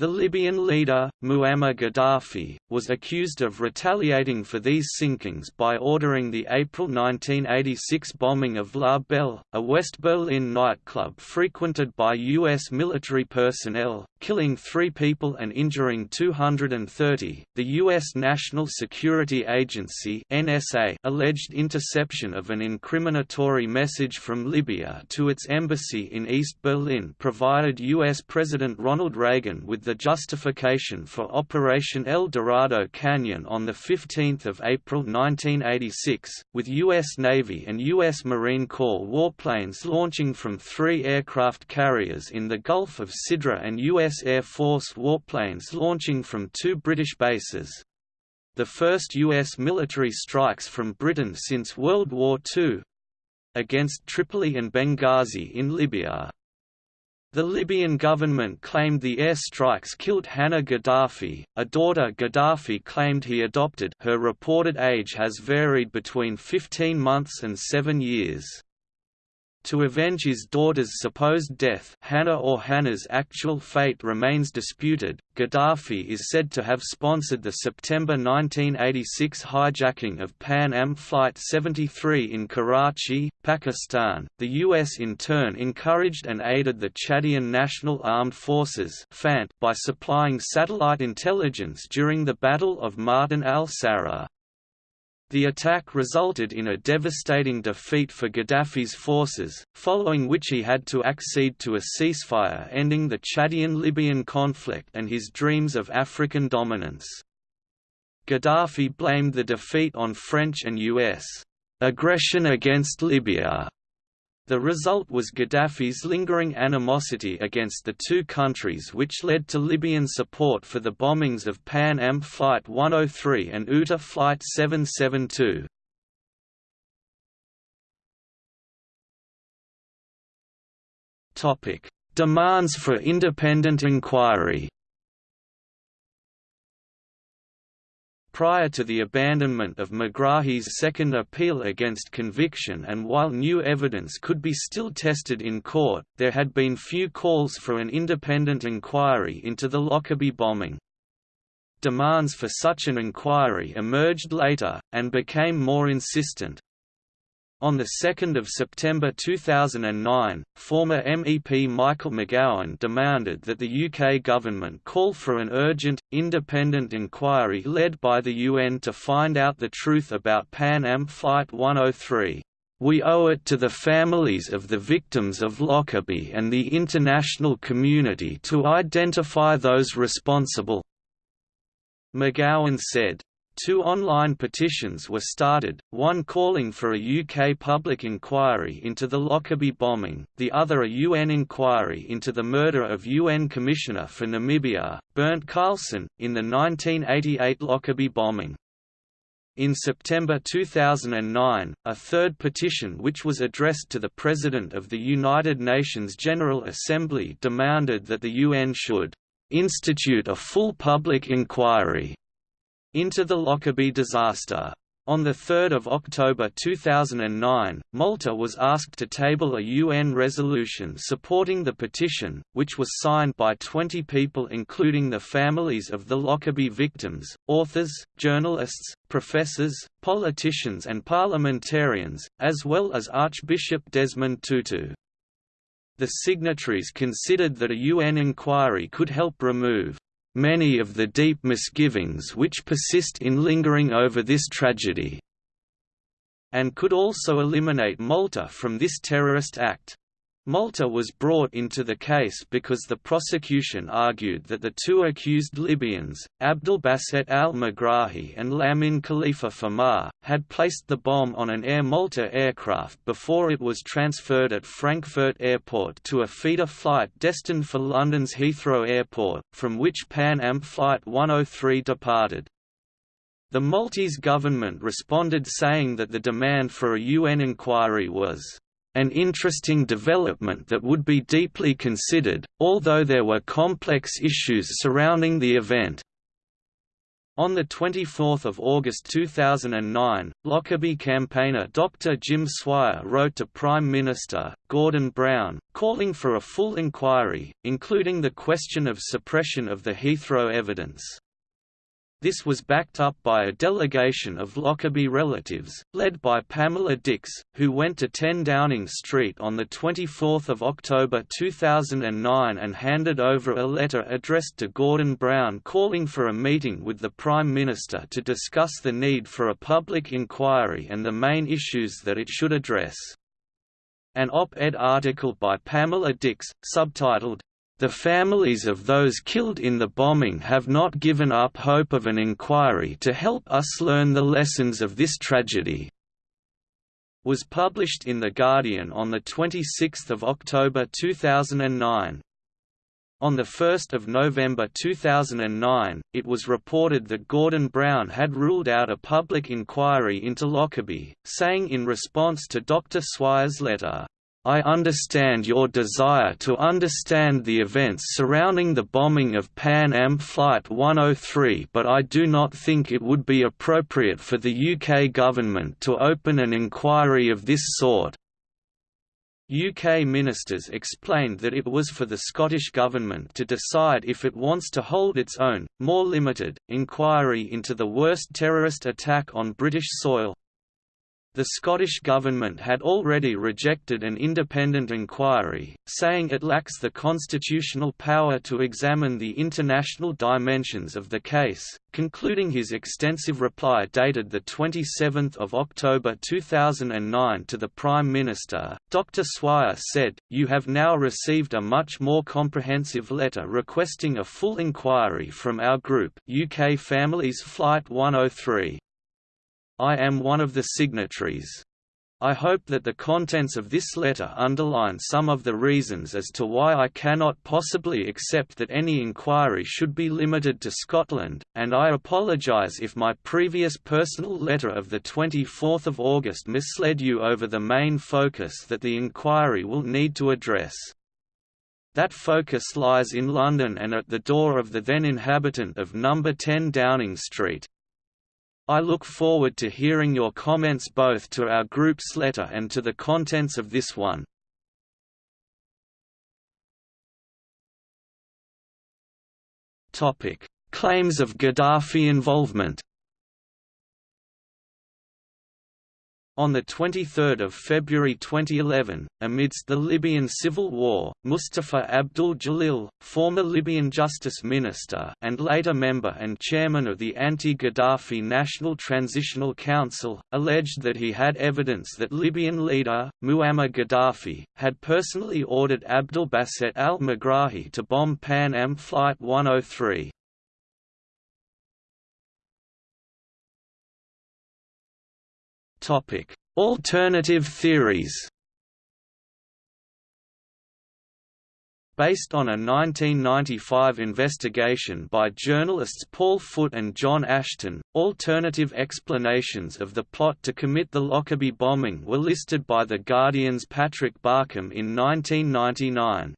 The Libyan leader, Muammar Gaddafi, was accused of retaliating for these sinkings by ordering the April 1986 bombing of La Belle, a West Berlin nightclub frequented by U.S. military personnel, killing three people and injuring 230. The U.S. National Security Agency (NSA) alleged interception of an incriminatory message from Libya to its embassy in East Berlin provided U.S. President Ronald Reagan with the justification for Operation El Dorado Canyon on 15 April 1986, with U.S. Navy and U.S. Marine Corps warplanes launching from three aircraft carriers in the Gulf of Sidra and U.S. Air Force warplanes launching from two British bases. The first U.S. military strikes from Britain since World War II against Tripoli and Benghazi in Libya. The Libyan government claimed the air strikes killed Hannah Gaddafi, a daughter Gaddafi claimed he adopted her reported age has varied between 15 months and 7 years. To avenge his daughter's supposed death Hannah or Hannah's actual fate remains disputed. Gaddafi is said to have sponsored the September 1986 hijacking of Pan Am Flight 73 in Karachi, Pakistan. The US in turn encouraged and aided the Chadian National Armed Forces by supplying satellite intelligence during the Battle of Maaten al-Sarra. The attack resulted in a devastating defeat for Gaddafi's forces, following which he had to accede to a ceasefire ending the Chadian-Libyan conflict and his dreams of African dominance. Gaddafi blamed the defeat on French and U.S. aggression against Libya the result was Gaddafi's lingering animosity against the two countries which led to Libyan support for the bombings of Pan Am Flight 103 and UTA Flight 772. Demands for independent inquiry prior to the abandonment of Megrahi's second appeal against conviction and while new evidence could be still tested in court, there had been few calls for an independent inquiry into the Lockerbie bombing. Demands for such an inquiry emerged later, and became more insistent, on 2 September 2009, former MEP Michael McGowan demanded that the UK government call for an urgent, independent inquiry led by the UN to find out the truth about Pan Am Flight 103. We owe it to the families of the victims of Lockerbie and the international community to identify those responsible." McGowan said. Two online petitions were started, one calling for a UK public inquiry into the Lockerbie bombing, the other a UN inquiry into the murder of UN Commissioner for Namibia, Bernt Carlsson, in the 1988 Lockerbie bombing. In September 2009, a third petition which was addressed to the President of the United Nations General Assembly demanded that the UN should institute a full public inquiry into the Lockerbie disaster. On 3 October 2009, Malta was asked to table a UN resolution supporting the petition, which was signed by 20 people including the families of the Lockerbie victims, authors, journalists, professors, politicians and parliamentarians, as well as Archbishop Desmond Tutu. The signatories considered that a UN inquiry could help remove many of the deep misgivings which persist in lingering over this tragedy, and could also eliminate Malta from this terrorist act. Malta was brought into the case because the prosecution argued that the two accused Libyans, Abdelbasset al-Megrahi and Lamin Khalifa Fhimah, had placed the bomb on an Air Malta aircraft before it was transferred at Frankfurt Airport to a feeder flight destined for London's Heathrow Airport, from which Pan Am Flight 103 departed. The Maltese government responded saying that the demand for a UN inquiry was an interesting development that would be deeply considered, although there were complex issues surrounding the event. On 24 August 2009, Lockerbie campaigner Dr. Jim Swire wrote to Prime Minister, Gordon Brown, calling for a full inquiry, including the question of suppression of the Heathrow evidence. This was backed up by a delegation of Lockerbie relatives, led by Pamela Dix, who went to 10 Downing Street on 24 October 2009 and handed over a letter addressed to Gordon Brown calling for a meeting with the Prime Minister to discuss the need for a public inquiry and the main issues that it should address. An op-ed article by Pamela Dix, subtitled, the families of those killed in the bombing have not given up hope of an inquiry to help us learn the lessons of this tragedy. Was published in The Guardian on 26 October 2009. On 1 November 2009, it was reported that Gordon Brown had ruled out a public inquiry into Lockerbie, saying in response to Dr. Swire's letter, I understand your desire to understand the events surrounding the bombing of Pan Am Flight 103 but I do not think it would be appropriate for the UK government to open an inquiry of this sort. UK ministers explained that it was for the Scottish Government to decide if it wants to hold its own, more limited, inquiry into the worst terrorist attack on British soil, the Scottish Government had already rejected an independent inquiry, saying it lacks the constitutional power to examine the international dimensions of the case, concluding his extensive reply dated 27 October 2009 to the Prime Minister, Dr Swire said, You have now received a much more comprehensive letter requesting a full inquiry from our group UK Families Flight 103. I am one of the signatories. I hope that the contents of this letter underline some of the reasons as to why I cannot possibly accept that any inquiry should be limited to Scotland, and I apologise if my previous personal letter of 24 August misled you over the main focus that the inquiry will need to address. That focus lies in London and at the door of the then inhabitant of No. 10 Downing Street. I look forward to hearing your comments both to our group's letter and to the contents of this one. Claims of Gaddafi involvement On 23 February 2011, amidst the Libyan civil war, Mustafa Abdul Jalil, former Libyan justice minister and later member and chairman of the anti-Gaddafi National Transitional Council, alleged that he had evidence that Libyan leader, Muammar Gaddafi, had personally ordered Abdel Basset al-Megrahi to bomb Pan Am Flight 103. Topic: Alternative theories. Based on a 1995 investigation by journalists Paul Foot and John Ashton, alternative explanations of the plot to commit the Lockerbie bombing were listed by The Guardian's Patrick Barkham in 1999.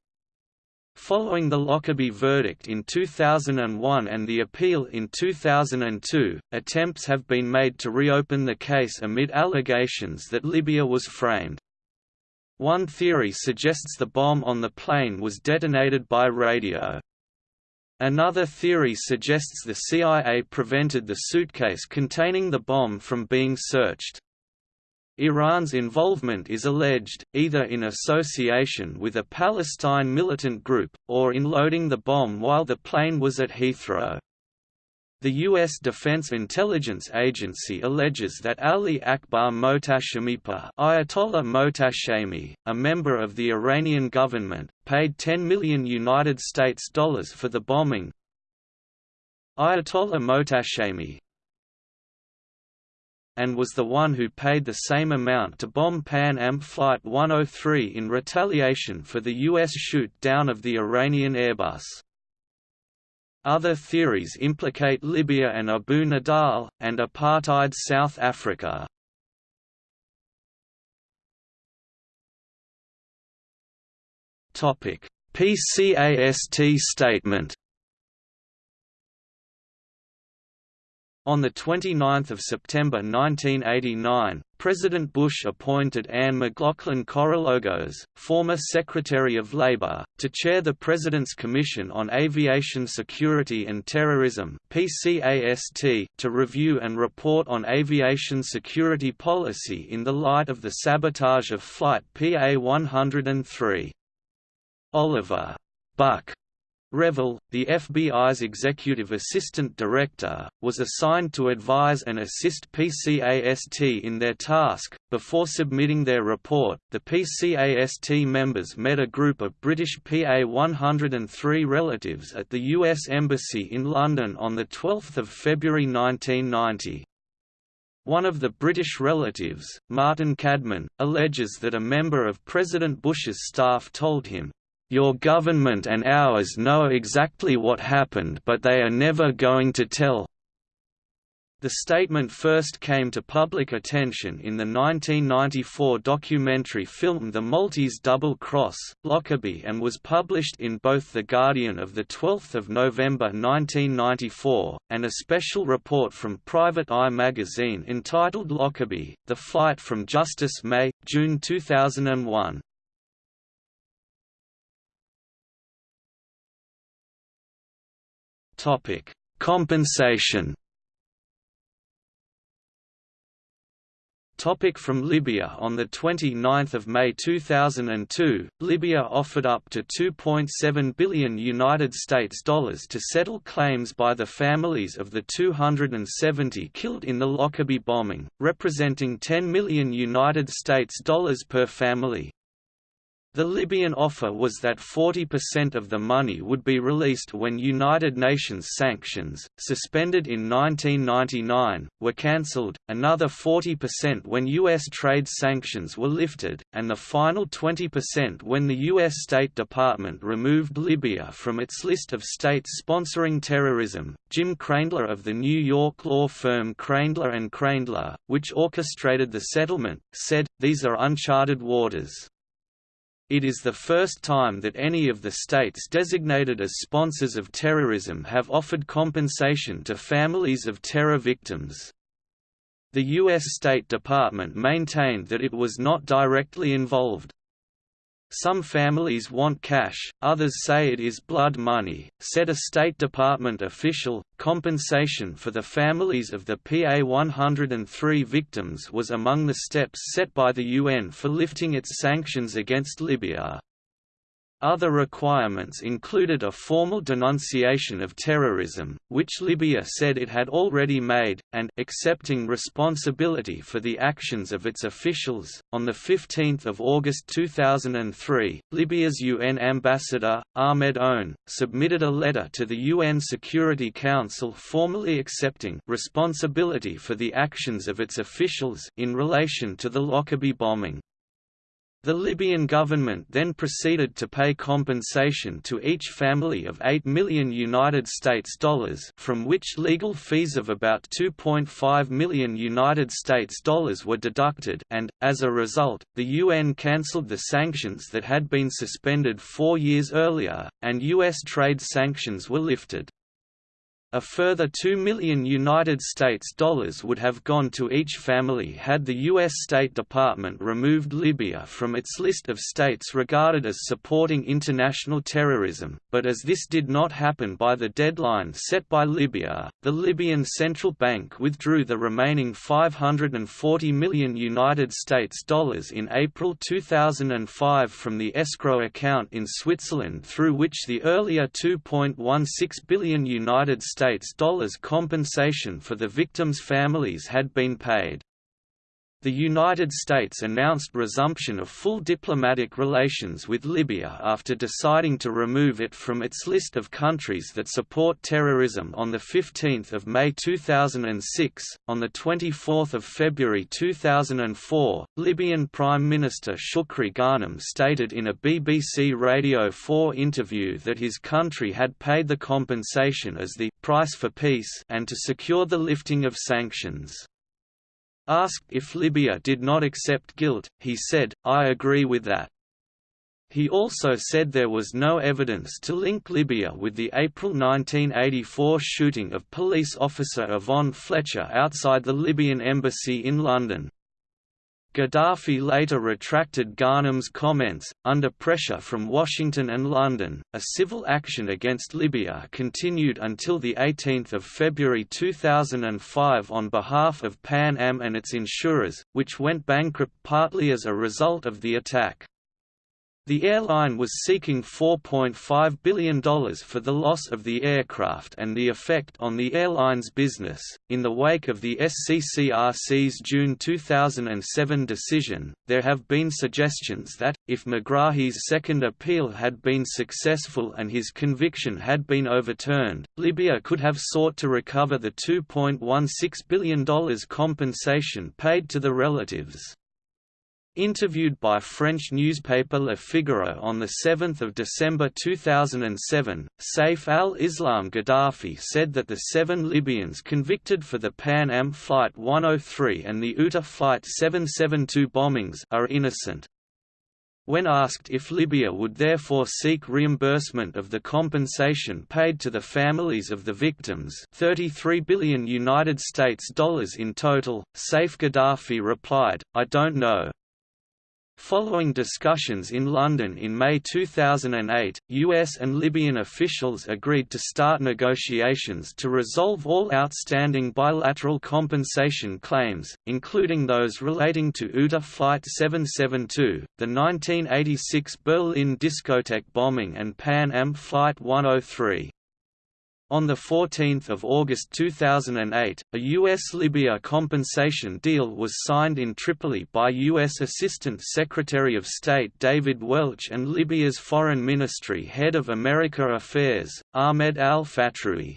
Following the Lockerbie verdict in 2001 and the appeal in 2002, attempts have been made to reopen the case amid allegations that Libya was framed. One theory suggests the bomb on the plane was detonated by radio. Another theory suggests the CIA prevented the suitcase containing the bomb from being searched. Iran's involvement is alleged, either in association with a Palestine militant group, or in loading the bomb while the plane was at Heathrow. The U.S. Defense Intelligence Agency alleges that Ali Akbar Mohtashemipour Ayatollah Mohtashemi, a member of the Iranian government, paid 10 million United States dollars for the bombing. Ayatollah Mohtashemi, and was the one who paid the same amount to bomb Pan Am Flight 103 in retaliation for the U.S. shoot-down of the Iranian Airbus. Other theories implicate Libya and Abu Nidal, and apartheid South Africa. PCAST statement On 29 September 1989, President Bush appointed Anne McLaughlin Korologos, former Secretary of Labor, to chair the President's Commission on Aviation Security and Terrorism to review and report on aviation security policy in the light of the sabotage of Flight PA-103. Oliver Buck Revell, the FBI's executive assistant director, was assigned to advise and assist PCAST in their task. Before submitting their report, the PCAST members met a group of British PA 103 relatives at the U.S. Embassy in London on 12 February 1990. One of the British relatives, Martin Cadman, alleges that a member of President Bush's staff told him, your government and ours know exactly what happened but they are never going to tell. The statement first came to public attention in the 1994 documentary film The Maltese Double Cross, Lockerbie and was published in both The Guardian of 12 November 1994, and a special report from Private Eye magazine entitled Lockerbie, The Flight from Justice May, June 2001. Compensation Topic from Libya On 29 May 2002, Libya offered up to 2.7 billion United States dollars to settle claims by the families of the 270 killed in the Lockerbie bombing, representing 10 million United States dollars per family. The Libyan offer was that 40% of the money would be released when United Nations sanctions, suspended in 1999, were cancelled, another 40% when U.S. trade sanctions were lifted, and the final 20% when the U.S. State Department removed Libya from its list of states sponsoring terrorism. Jim Kreindler of the New York law firm Kreindler and Kreindler, which orchestrated the settlement, said, These are uncharted waters. It is the first time that any of the states designated as sponsors of terrorism have offered compensation to families of terror victims. The U.S. State Department maintained that it was not directly involved. Some families want cash, others say it is blood money, said a State Department official. Compensation for the families of the PA 103 victims was among the steps set by the UN for lifting its sanctions against Libya. Other requirements included a formal denunciation of terrorism, which Libya said it had already made, and accepting responsibility for the actions of its officials. On 15 August 2003, Libya's UN ambassador, Ahmed Own, submitted a letter to the UN Security Council formally accepting responsibility for the actions of its officials in relation to the Lockerbie bombing. The Libyan government then proceeded to pay compensation to each family of 8 million United States dollars, from which legal fees of about 2.5 million United States dollars were deducted, and as a result, the UN cancelled the sanctions that had been suspended 4 years earlier, and US trade sanctions were lifted. A further 2 million United States dollars would have gone to each family had the U.S. State Department removed Libya from its list of states regarded as supporting international terrorism, but as this did not happen by the deadline set by Libya, the Libyan Central Bank withdrew the remaining 540 million United States dollars in April 2005 from the escrow account in Switzerland through which the earlier 2.16 billion United States States dollars compensation for the victims' families had been paid the United States announced resumption of full diplomatic relations with Libya after deciding to remove it from its list of countries that support terrorism on 15 May 2006. On 24 February 2004, Libyan Prime Minister Shukri Ghanem stated in a BBC Radio 4 interview that his country had paid the compensation as the price for peace and to secure the lifting of sanctions. Asked if Libya did not accept guilt, he said, I agree with that. He also said there was no evidence to link Libya with the April 1984 shooting of police officer Yvonne Fletcher outside the Libyan embassy in London. Gaddafi later retracted Ghanem's comments. Under pressure from Washington and London, a civil action against Libya continued until 18 February 2005 on behalf of Pan Am and its insurers, which went bankrupt partly as a result of the attack. The airline was seeking $4.5 billion for the loss of the aircraft and the effect on the airline's business. In the wake of the SCCRC's June 2007 decision, there have been suggestions that, if Megrahi's second appeal had been successful and his conviction had been overturned, Libya could have sought to recover the $2.16 billion compensation paid to the relatives. Interviewed by French newspaper Le Figaro on 7 December 2007, Saif al-Islam Gaddafi said that the seven Libyans convicted for the Pan Am Flight 103 and the UTA Flight 772 bombings are innocent. When asked if Libya would therefore seek reimbursement of the compensation paid to the families of the victims 33 billion United States dollars in total, Saif Gaddafi replied, I don't know. Following discussions in London in May 2008, US and Libyan officials agreed to start negotiations to resolve all outstanding bilateral compensation claims, including those relating to UTA Flight 772, the 1986 Berlin discotheque bombing and Pan Am Flight 103. On 14 August 2008, a U.S.-Libya compensation deal was signed in Tripoli by U.S. Assistant Secretary of State David Welch and Libya's Foreign Ministry Head of America Affairs, Ahmed al-Fatrui.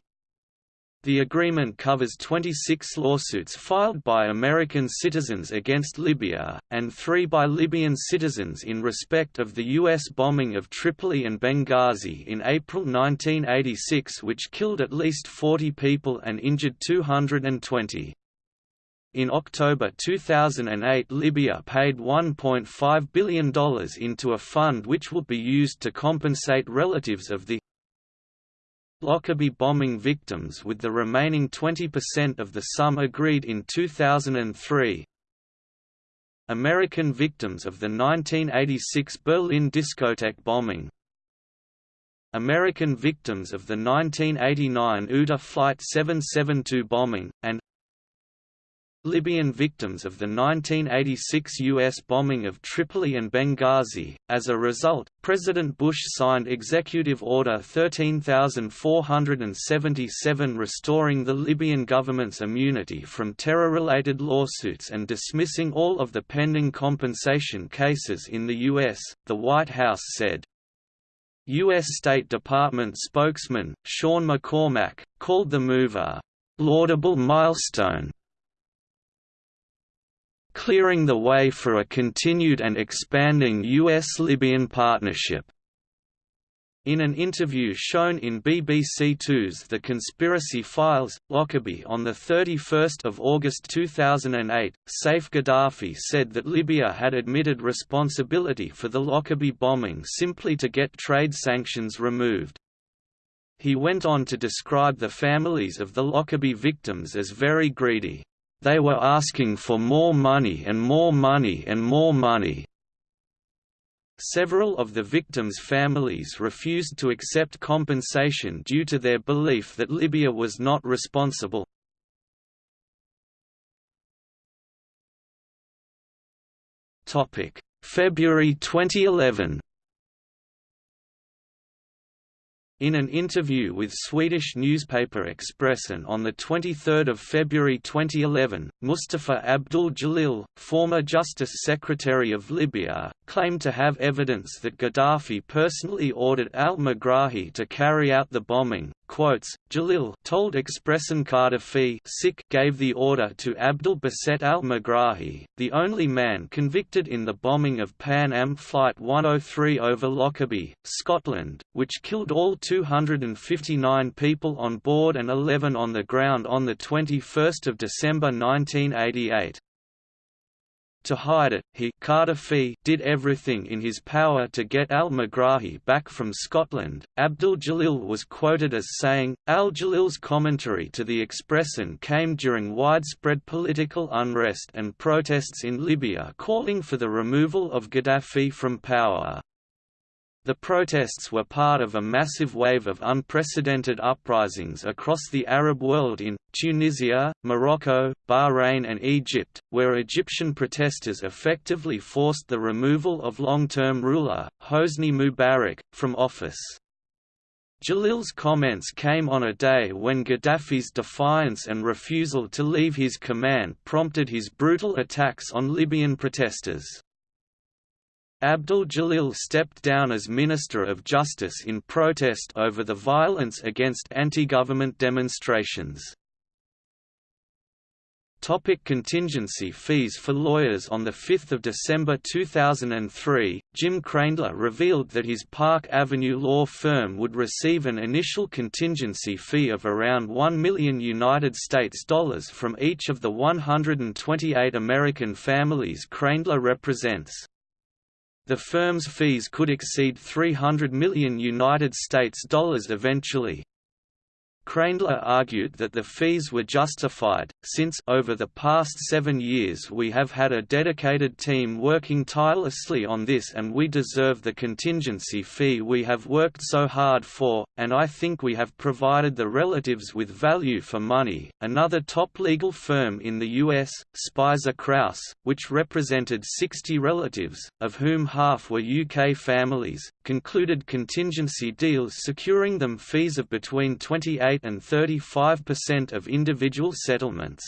The agreement covers 26 lawsuits filed by American citizens against Libya, and three by Libyan citizens in respect of the U.S. bombing of Tripoli and Benghazi in April 1986 which killed at least 40 people and injured 220. In October 2008 Libya paid $1.5 billion into a fund which will be used to compensate relatives of the Lockerbie bombing victims with the remaining 20% of the sum agreed in 2003. American victims of the 1986 Berlin discotheque bombing American victims of the 1989 UTA Flight 772 bombing, and Libyan victims of the 1986 U.S. bombing of Tripoli and Benghazi. As a result, President Bush signed Executive Order 13477 restoring the Libyan government's immunity from terror related lawsuits and dismissing all of the pending compensation cases in the U.S., the White House said. U.S. State Department spokesman, Sean McCormack, called the move a laudable milestone clearing the way for a continued and expanding U.S.-Libyan partnership. In an interview shown in BBC Two's The Conspiracy Files, Lockerbie on 31 August 2008, Saif Gaddafi said that Libya had admitted responsibility for the Lockerbie bombing simply to get trade sanctions removed. He went on to describe the families of the Lockerbie victims as very greedy. They were asking for more money and more money and more money. Several of the victims' families refused to accept compensation due to their belief that Libya was not responsible. February 2011 In an interview with Swedish newspaper Expressen on 23 February 2011, Mustafa Abdul Jalil, former Justice Secretary of Libya, claimed to have evidence that Gaddafi personally ordered al-Megrahi to carry out the bombing. Quotes, Jalil told Expressen Gaddafi gave the order to Abdul Baset al-Megrahi, the only man convicted in the bombing of Pan Am Flight 103 over Lockerbie, Scotland, which killed all 259 people on board and 11 on the ground on 21 December 1988. To hide it, he did everything in his power to get al-Megrahi back from Scotland. Abdul Jalil was quoted as saying, Al-Jalil's commentary to the Expressen came during widespread political unrest and protests in Libya calling for the removal of Gaddafi from power. The protests were part of a massive wave of unprecedented uprisings across the Arab world in, Tunisia, Morocco, Bahrain and Egypt, where Egyptian protesters effectively forced the removal of long-term ruler, Hosni Mubarak, from office. Jalil's comments came on a day when Gaddafi's defiance and refusal to leave his command prompted his brutal attacks on Libyan protesters. Abdul Jalil stepped down as Minister of Justice in protest over the violence against anti-government demonstrations. Topic contingency fees for lawyers On 5 December 2003, Jim Kreindler revealed that his Park Avenue law firm would receive an initial contingency fee of around 1 million United States dollars from each of the 128 American families Kreindler represents. The firm's fees could exceed 300 million United States dollars eventually. Kreindler argued that the fees were justified, since over the past seven years we have had a dedicated team working tirelessly on this and we deserve the contingency fee we have worked so hard for, and I think we have provided the relatives with value for money. Another top legal firm in the U.S., Speiser Krause, which represented 60 relatives, of whom half were UK families, concluded contingency deals securing them fees of between 28 and 35% of individual settlements.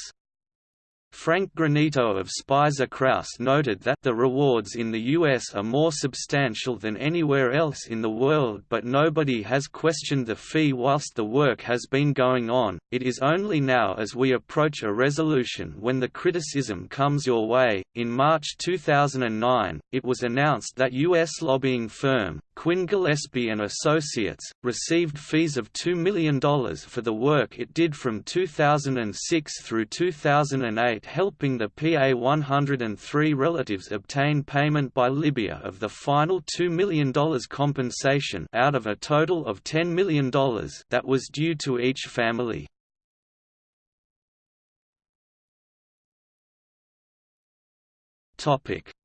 Frank Granito of Speiser Krause noted that the rewards in the US are more substantial than anywhere else in the world but nobody has questioned the fee whilst the work has been going on, it is only now as we approach a resolution when the criticism comes your way. In March 2009, it was announced that US lobbying firm, Quinn Gillespie and Associates, received fees of $2 million for the work it did from 2006 through 2008 helping the PA-103 relatives obtain payment by Libya of the final $2 million compensation out of a total of $10 million that was due to each family.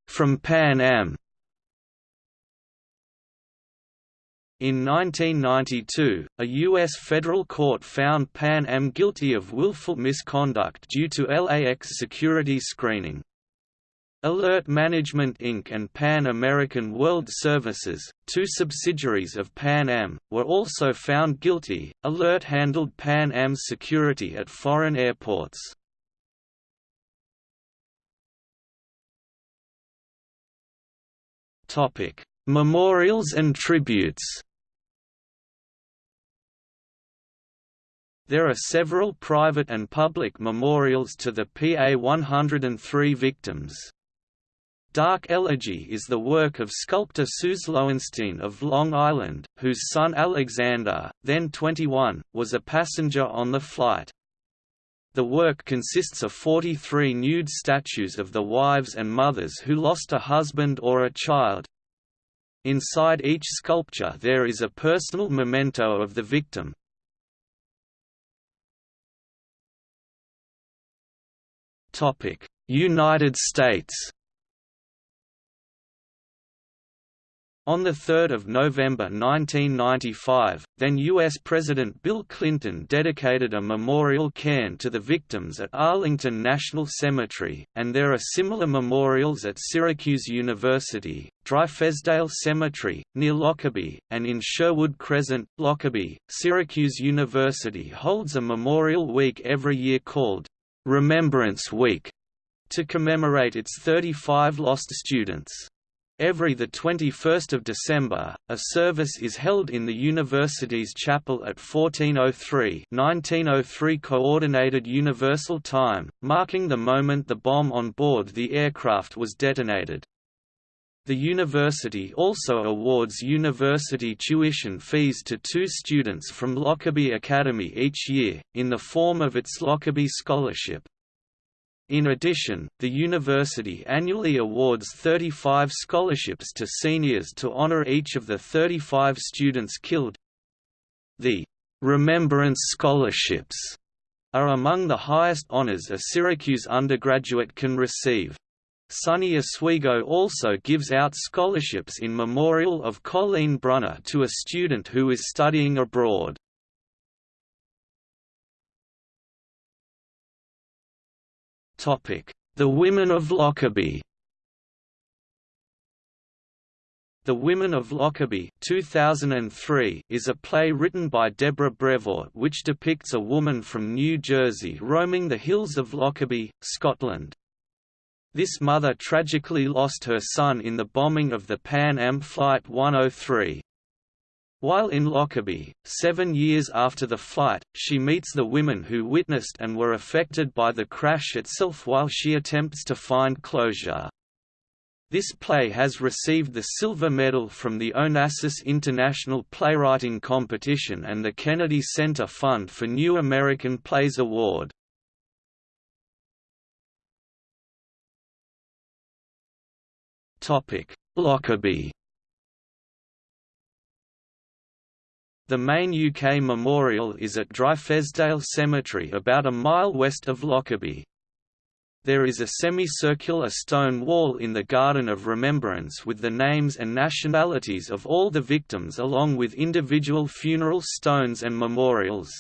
From Pan Am In 1992, a U.S. federal court found Pan Am guilty of willful misconduct due to LAX security screening. Alert Management Inc. and Pan American World Services, two subsidiaries of Pan Am, were also found guilty. Alert handled Pan Am's security at foreign airports. Topic: Memorials and tributes. There are several private and public memorials to the PA-103 victims. Dark Elegy is the work of sculptor Suse Lowenstein of Long Island, whose son Alexander, then 21, was a passenger on the flight. The work consists of 43 nude statues of the wives and mothers who lost a husband or a child. Inside each sculpture there is a personal memento of the victim, United States On 3 November 1995, then U.S. President Bill Clinton dedicated a memorial cairn to the victims at Arlington National Cemetery, and there are similar memorials at Syracuse University, Dryfesdale Cemetery, near Lockerbie, and in Sherwood Crescent, Lockerbie. Syracuse University holds a memorial week every year called Remembrance Week to commemorate its 35 lost students. Every 21 December, a service is held in the university's chapel at 1403 1903 Coordinated Universal Time, marking the moment the bomb on board the aircraft was detonated. The university also awards university tuition fees to two students from Lockerbie Academy each year, in the form of its Lockerbie Scholarship. In addition, the university annually awards 35 scholarships to seniors to honor each of the 35 students killed. The Remembrance Scholarships are among the highest honors a Syracuse undergraduate can receive. SUNY Oswego also gives out scholarships in memorial of Colleen Brunner to a student who is studying abroad. The Women of Lockerbie The Women of Lockerbie 2003 is a play written by Deborah Brevoort which depicts a woman from New Jersey roaming the hills of Lockerbie, Scotland. This mother tragically lost her son in the bombing of the Pan Am Flight 103. While in Lockerbie, seven years after the flight, she meets the women who witnessed and were affected by the crash itself while she attempts to find closure. This play has received the Silver Medal from the Onassis International Playwriting Competition and the Kennedy Center Fund for New American Plays Award. Topic: Lockerbie. The main UK memorial is at Dryfesdale Cemetery about a mile west of Lockerbie. There is a semicircular stone wall in the Garden of Remembrance with the names and nationalities of all the victims along with individual funeral stones and memorials.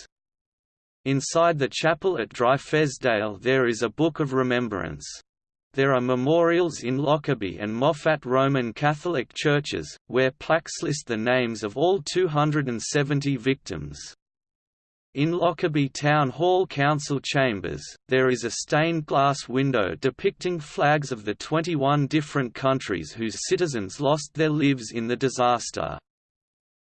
Inside the chapel at Dryfesdale there is a Book of Remembrance. There are memorials in Lockerbie and Moffat Roman Catholic churches, where plaques list the names of all 270 victims. In Lockerbie Town Hall Council chambers, there is a stained glass window depicting flags of the 21 different countries whose citizens lost their lives in the disaster.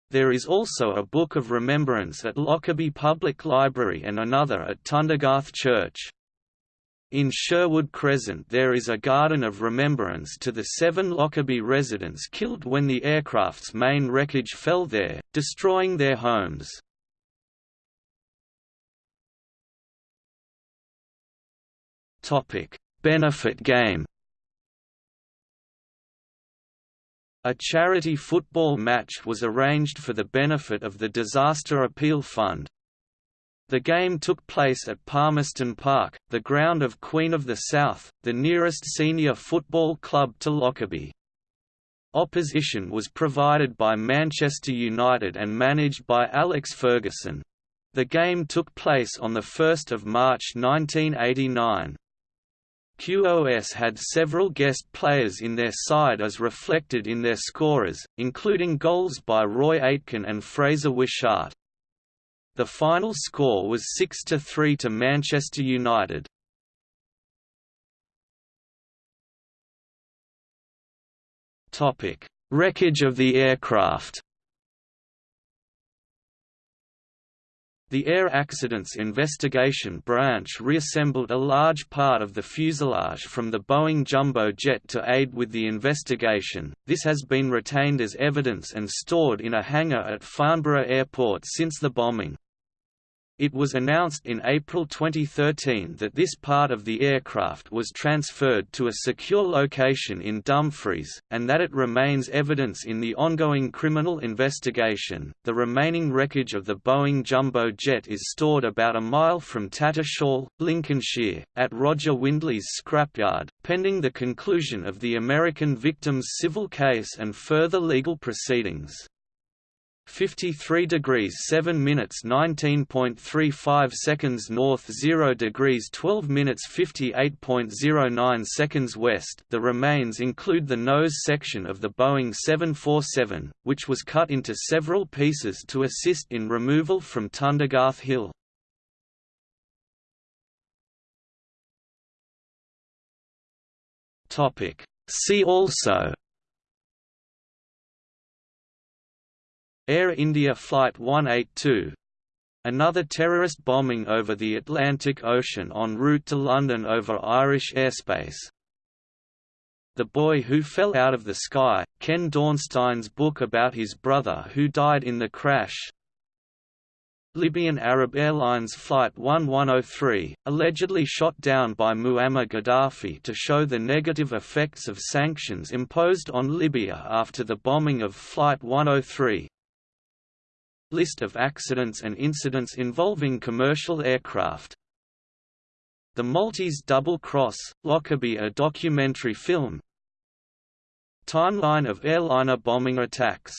There is also a Book of Remembrance at Lockerbie Public Library and another at Tundergarth Church. In Sherwood Crescent there is a garden of remembrance to the seven Lockerbie residents killed when the aircraft's main wreckage fell there, destroying their homes. Benefit game A charity football match was arranged for the benefit of the Disaster Appeal Fund, the game took place at Palmerston Park, the ground of Queen of the South, the nearest senior football club to Lockerbie. Opposition was provided by Manchester United and managed by Alex Ferguson. The game took place on 1 March 1989. QOS had several guest players in their side as reflected in their scorers, including goals by Roy Aitken and Fraser Wishart. The final score was 6–3 to Manchester United. Wreckage of the aircraft The Air Accidents Investigation Branch reassembled a large part of the fuselage from the Boeing jumbo jet to aid with the investigation. This has been retained as evidence and stored in a hangar at Farnborough Airport since the bombing. It was announced in April 2013 that this part of the aircraft was transferred to a secure location in Dumfries, and that it remains evidence in the ongoing criminal investigation. The remaining wreckage of the Boeing jumbo jet is stored about a mile from Tattershall, Lincolnshire, at Roger Windley's scrapyard, pending the conclusion of the American victims' civil case and further legal proceedings. 53 degrees 7 minutes 19.35 seconds north 0 degrees 12 minutes 58.09 seconds west The remains include the nose section of the Boeing 747, which was cut into several pieces to assist in removal from Tundergarth Hill. See also Air India Flight 182 Another terrorist bombing over the Atlantic Ocean en route to London over Irish airspace. The Boy Who Fell Out of the Sky, Ken Dornstein's book about his brother who died in the crash. Libyan Arab Airlines Flight 1103, allegedly shot down by Muammar Gaddafi to show the negative effects of sanctions imposed on Libya after the bombing of Flight 103, List of accidents and incidents involving commercial aircraft. The Maltese Double Cross, Lockerbie a documentary film. Timeline of airliner bombing attacks